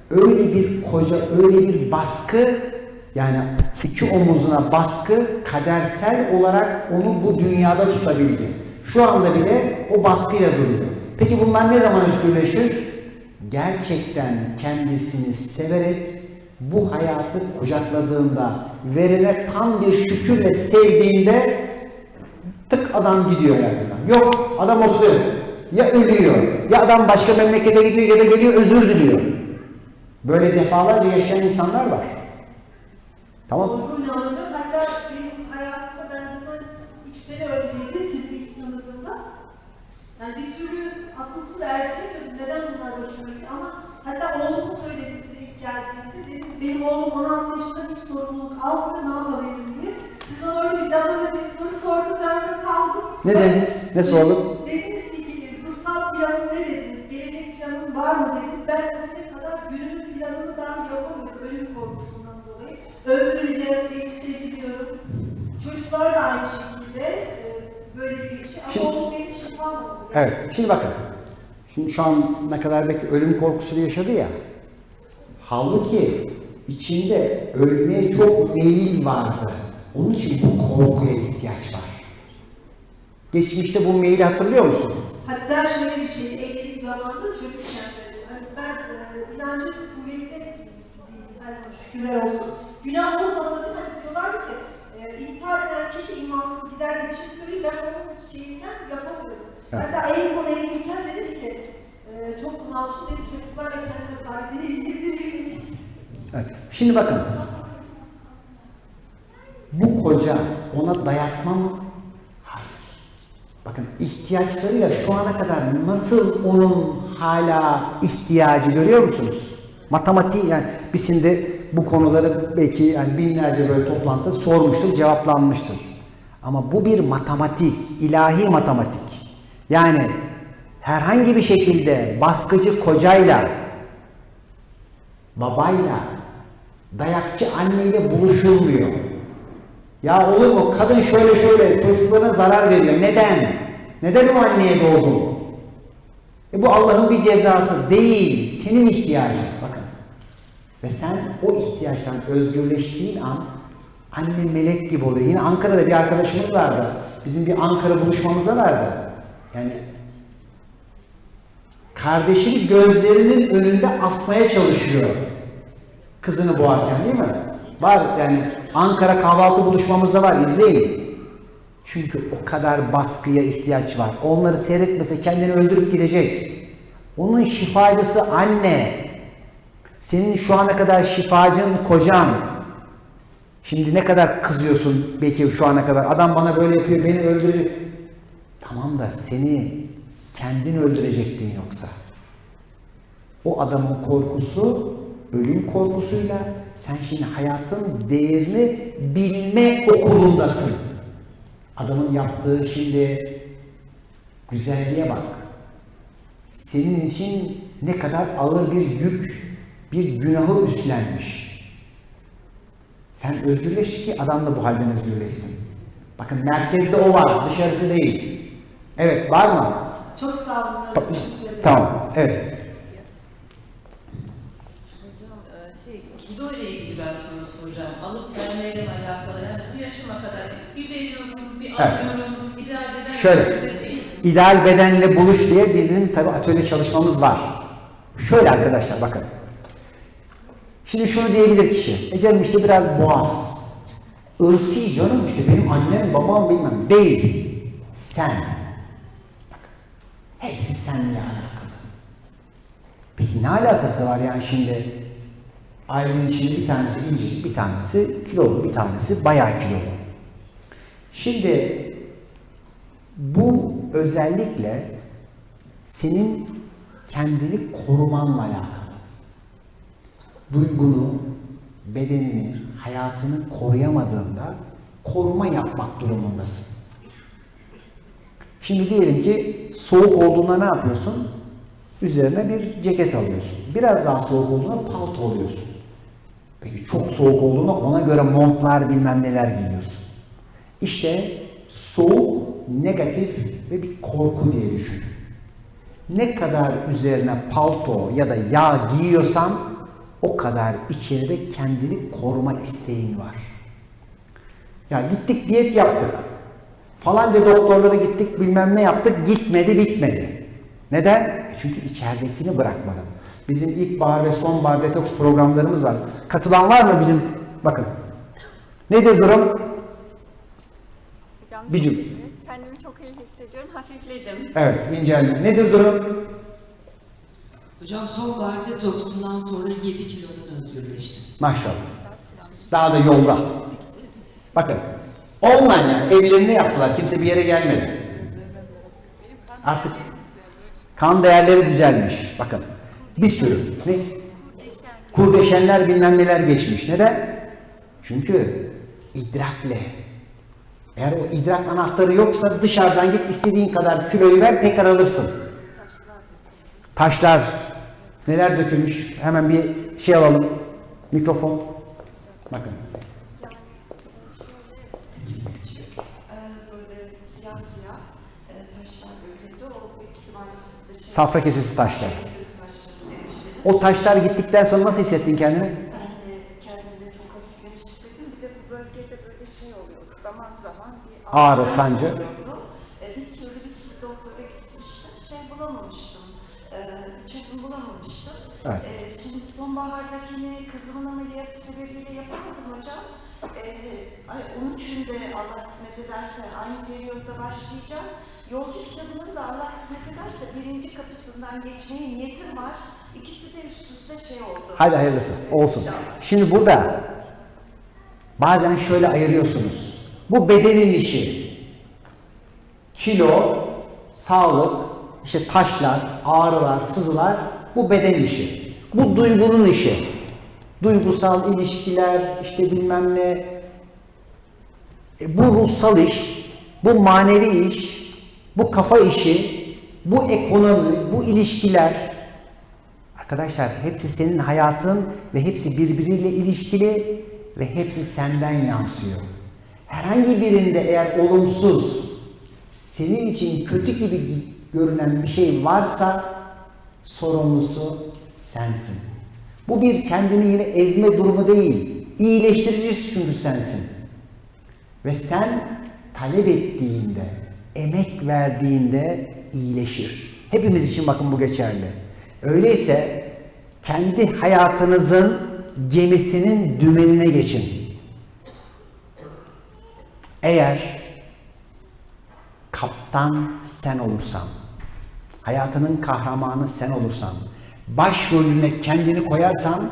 öyle bir koca, öyle bir baskı yani iki omuzuna baskı kadersel olarak onu bu dünyada tutabildi. Şu anda bile o baskıyla duruyor. Peki bunlar ne zaman özgürleşir? Gerçekten kendisini severek bu hayatı kucakladığında, verene tam bir şükürle sevdiğinde tık adam gidiyor hayatından. Yok adam oturuyor. Ya ölüyor, ya adam başka memlekete gidiyor ya da geliyor özür diliyor. Böyle defalarca yaşayan insanlar var. Tamam mı? Hatta benim hayatımda ben bundan 3 sene önceydi sizi ilk tanıdığımda. Yani bir türlü akılsız erdiremiyordum. Neden bunlar başıma gitti ama hatta oğlumu söyledim size ilk geldiğinizde. Dedim benim oğlum 16 yaşında hiç sorumluluk almıyor ne yapabilirim diye. Siz öyle bir damla bir soru sordunuz ben de kaldım. Ne dedik? Ne sorduk? Dediniz ki ruhsal planın ne dediniz? Gelecek planın var mı dediniz? Ben bugüne kadar günümüz planını daha yapamıyorum ölüm korkusundan dolayı. Öldürüleceğim diye hissediyorum. Çocuklar da aynı şekilde e, böyle bir şey. Şimdi- Ama o benim şifam oldu. Evet, şimdi bakın. Şimdi şu an ne kadar belki ölüm korkusunu yaşadı ya. Halbuki içinde ölmeye çok meyil vardı. Onun için bu korkuya ihtiyaç var. Geçmişte bu meyili hatırlıyor musun? Hatta şöyle bir şey, evlilik zamanında çocukken hani ben e, inancım kuvvetli hani şükürler olsun. Günah olmasa değil mi? Hani diyorlar ki e, intihar eden kişi imansız gider diye bir şey söyleyeyim. Ben onun şeyinden yapamıyorum. Evet. Hatta en son evliyken dedim ki e, çok bunalmıştım dedim çocuklarla kendime faydayı indirdireyim. Evet. Şimdi bakın. Bu koca ona dayatma mı? Bakın ihtiyaçlarıyla şu ana kadar nasıl onun hala ihtiyacı görüyor musunuz? Matematik yani biz şimdi bu konuları belki yani binlerce böyle toplantı sormuştur, cevaplanmıştır. Ama bu bir matematik, ilahi matematik. Yani herhangi bir şekilde baskıcı kocayla babayla, dayakçı anneyle buluşulmuyor. Ya olur mu? Kadın şöyle şöyle çocuklarına zarar veriyor. Neden? Neden o anneye doğdun? E bu Allah'ın bir cezası değil. Senin ihtiyacın. Bakın. Ve sen o ihtiyaçtan özgürleştiğin an anne melek gibi oluyor. Yine Ankara'da bir arkadaşımız vardı. Bizim bir Ankara buluşmamızda vardı. Yani kardeşini gözlerinin önünde asmaya çalışıyor. Kızını boğarken değil mi? Var yani Ankara kahvaltı buluşmamızda var izleyin. Çünkü o kadar baskıya ihtiyaç var. Onları seyretmese kendini öldürüp gidecek. Onun şifacısı anne. Senin şu ana kadar şifacın kocan. Şimdi ne kadar kızıyorsun belki şu ana kadar. Adam bana böyle yapıyor, beni öldürecek. Tamam da seni kendin öldürecektin yoksa. O adamın korkusu ölüm korkusuyla sen şimdi hayatın değerini bilme okulundasın. Adamın yaptığı şimdi güzelliğe bak. Senin için ne kadar ağır bir yük, bir günahı üstlenmiş. Sen özgürleş ki adam da bu halden özgürleşsin. Bakın merkezde o var, dışarısı değil. Evet, var mı? Çok sağ olun. Tamam, evet. Hocam e, şey kilo ile ilgili ben soru soracağım. Alıp vermeyle alakalı. Yani bu yaşıma kadar bir veriyorum, bir Evet. alıyorum, ideal beden Şöyle, değil. ideal bedenle buluş diye bizim tabi atölye çalışmamız var. Şöyle arkadaşlar bakın. Şimdi şunu diyebilir kişi. E canım işte biraz boğaz. Irsi canım işte benim annem babam bilmem. Değil. Sen. Bak. Hepsi seninle alakalı. Peki ne alakası var yani şimdi? Ailenin içinde bir tanesi incecik, bir tanesi kilolu, bir tanesi bayağı kilolu. Şimdi bu özellikle senin kendini korumanla alakalı. Duygunu, bedenini, hayatını koruyamadığında koruma yapmak durumundasın. Şimdi diyelim ki soğuk olduğunda ne yapıyorsun? Üzerine bir ceket alıyorsun. Biraz daha soğuk olduğunda palto alıyorsun. Peki çok soğuk olduğunda ona göre montlar bilmem neler giyiyorsun. İşte soğuk, negatif ve bir korku diye düşün. Ne kadar üzerine palto ya da yağ giyiyorsan o kadar içeride kendini koruma isteğin var. Ya gittik diyet yaptık. Falanca doktorlara gittik bilmem ne yaptık gitmedi bitmedi. Neden? E Çünkü içeridekini bırakmadın. Bizim ilkbahar ve sonbahar detoks programlarımız var. Katılan var mı bizim? Bakın. Nedir durum? Hocam Bir çok cümle. iyi. Kendimi çok iyi hissediyorum. Hafifledim. Evet, incelme. Nedir durum? Hocam sonbahar detoksundan sonra 7 kilodan özgürleştim. Maşallah. Daha da yolda. Bakın. Online yani evlerini yaptılar. Kimse bir yere gelmedi. Artık kan değerleri düzelmiş. Bakın. Bir sürü. Ne? Kurdeşenler bilmem neler geçmiş. Neden? Çünkü idrakle. Eğer o idrak anahtarı yoksa dışarıdan git istediğin kadar kiloyu ver tekrar alırsın. Taşlar neler dökülmüş? Hemen bir şey alalım. Mikrofon. Bakın. Safra kesesi taşlar. O taşlar gittikten sonra nasıl hissettin kendini? Ben de kendimde çok hafiflemiş hissettim. Bir de bu bölgede böyle şey oluyordu. Zaman zaman bir Ağrı, sancı. oluyordu. E, bir türlü bir sürü doktora gitmiştim. Şey bulamamıştım. E, çözüm bulamamıştım. Evet. E, şimdi sonbahardakini kızımın ameliyatı sebebiyle yapamadım hocam. E, onun için de Allah kısmet ederse aynı periyotta başlayacağım. Yolcu kitabının da Allah kısmet ederse birinci kapısından geçmeye niyetim var. İkisi de üst üste şey oldu. Hadi hayırlısı. Olsun. Şimdi burada bazen şöyle ayırıyorsunuz. Bu bedenin işi. Kilo, sağlık, işte taşlar, ağrılar, sızılar bu beden işi. Bu duygunun işi. Duygusal ilişkiler, işte bilmem ne. E, bu ruhsal iş, bu manevi iş, bu kafa işi, bu ekonomi, bu ilişkiler. Arkadaşlar hepsi senin hayatın ve hepsi birbiriyle ilişkili ve hepsi senden yansıyor. Herhangi birinde eğer olumsuz, senin için kötü gibi görünen bir şey varsa sorumlusu sensin. Bu bir kendini yine ezme durumu değil. İyileştiricisi çünkü sensin. Ve sen talep ettiğinde, emek verdiğinde iyileşir. Hepimiz için bakın bu geçerli. Öyleyse kendi hayatınızın gemisinin dümenine geçin. Eğer kaptan sen olursan, hayatının kahramanı sen olursan, başrolüne kendini koyarsan,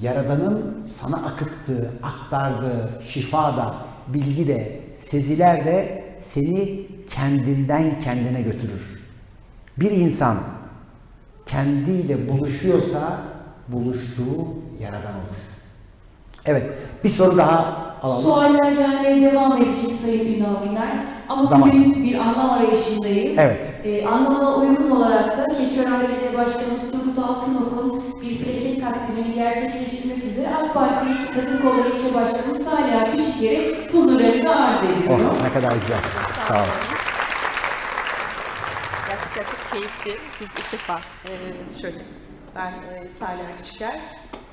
Yaradan'ın sana akıttığı, aktardığı şifa da, bilgi de, seziler de seni kendinden kendine götürür. Bir insan kendiyle buluşuyorsa buluştuğu Yaradan olur. Evet, bir soru daha alalım. Sualler gelmeye devam edecek Sayın Ünal Güner. Ama Zaman. bugün bir anlam arayışındayız. Evet. Ee, anlamına uygun olarak da Keçiören Belediye Başkanımız Turgut Altınok'un bir plaket takdimini gerçekleştirmek üzere AK Parti İlçe Kadın Kolları İlçe Başkanımız Salih Küçükyer'i huzurlarınıza arz ediyorum. Oh, ne kadar güzel. Sağ olun. Gerçekten çok keyifli. Biz ilk defa e, şöyle, ben e, Salih Küçüker.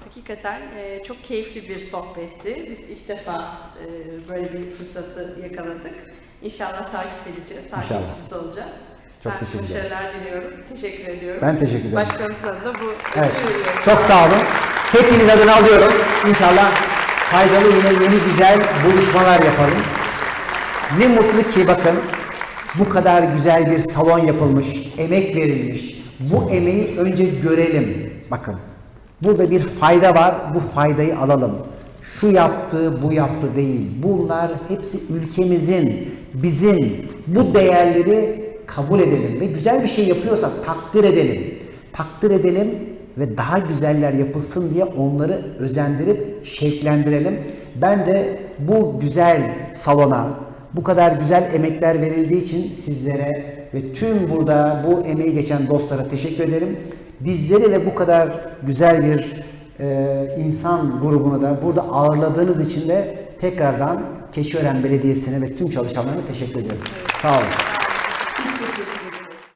Hakikaten e, çok keyifli bir sohbetti. Biz ilk defa e, böyle bir fırsatı yakaladık. İnşallah takip edeceğiz, takipçisi olacağız. Çok ben teşekkür ederim. başarılar diliyorum. Teşekkür ediyorum. Ben teşekkür ederim. Başkanımıza da bu Evet. veriyorum. Çok sağ olun. Hepiniz adına alıyorum. İnşallah faydalı yine yeni güzel buluşmalar yapalım. Ne mutlu ki bakın bu kadar güzel bir salon yapılmış, emek verilmiş. Bu emeği önce görelim. Bakın burada bir fayda var. Bu faydayı alalım. Şu yaptı, bu yaptı değil. Bunlar hepsi ülkemizin, bizim bu değerleri kabul edelim ve güzel bir şey yapıyorsak takdir edelim. Takdir edelim ve daha güzeller yapılsın diye onları özendirip şevklendirelim. Ben de bu güzel salona, bu kadar güzel emekler verildiği için sizlere ve tüm burada bu emeği geçen dostlara teşekkür ederim. Bizleri de bu kadar güzel bir e, insan grubunu da burada ağırladığınız için de tekrardan Keçiören Belediyesi'ne ve tüm çalışanlarına teşekkür ediyorum. Sağ olun.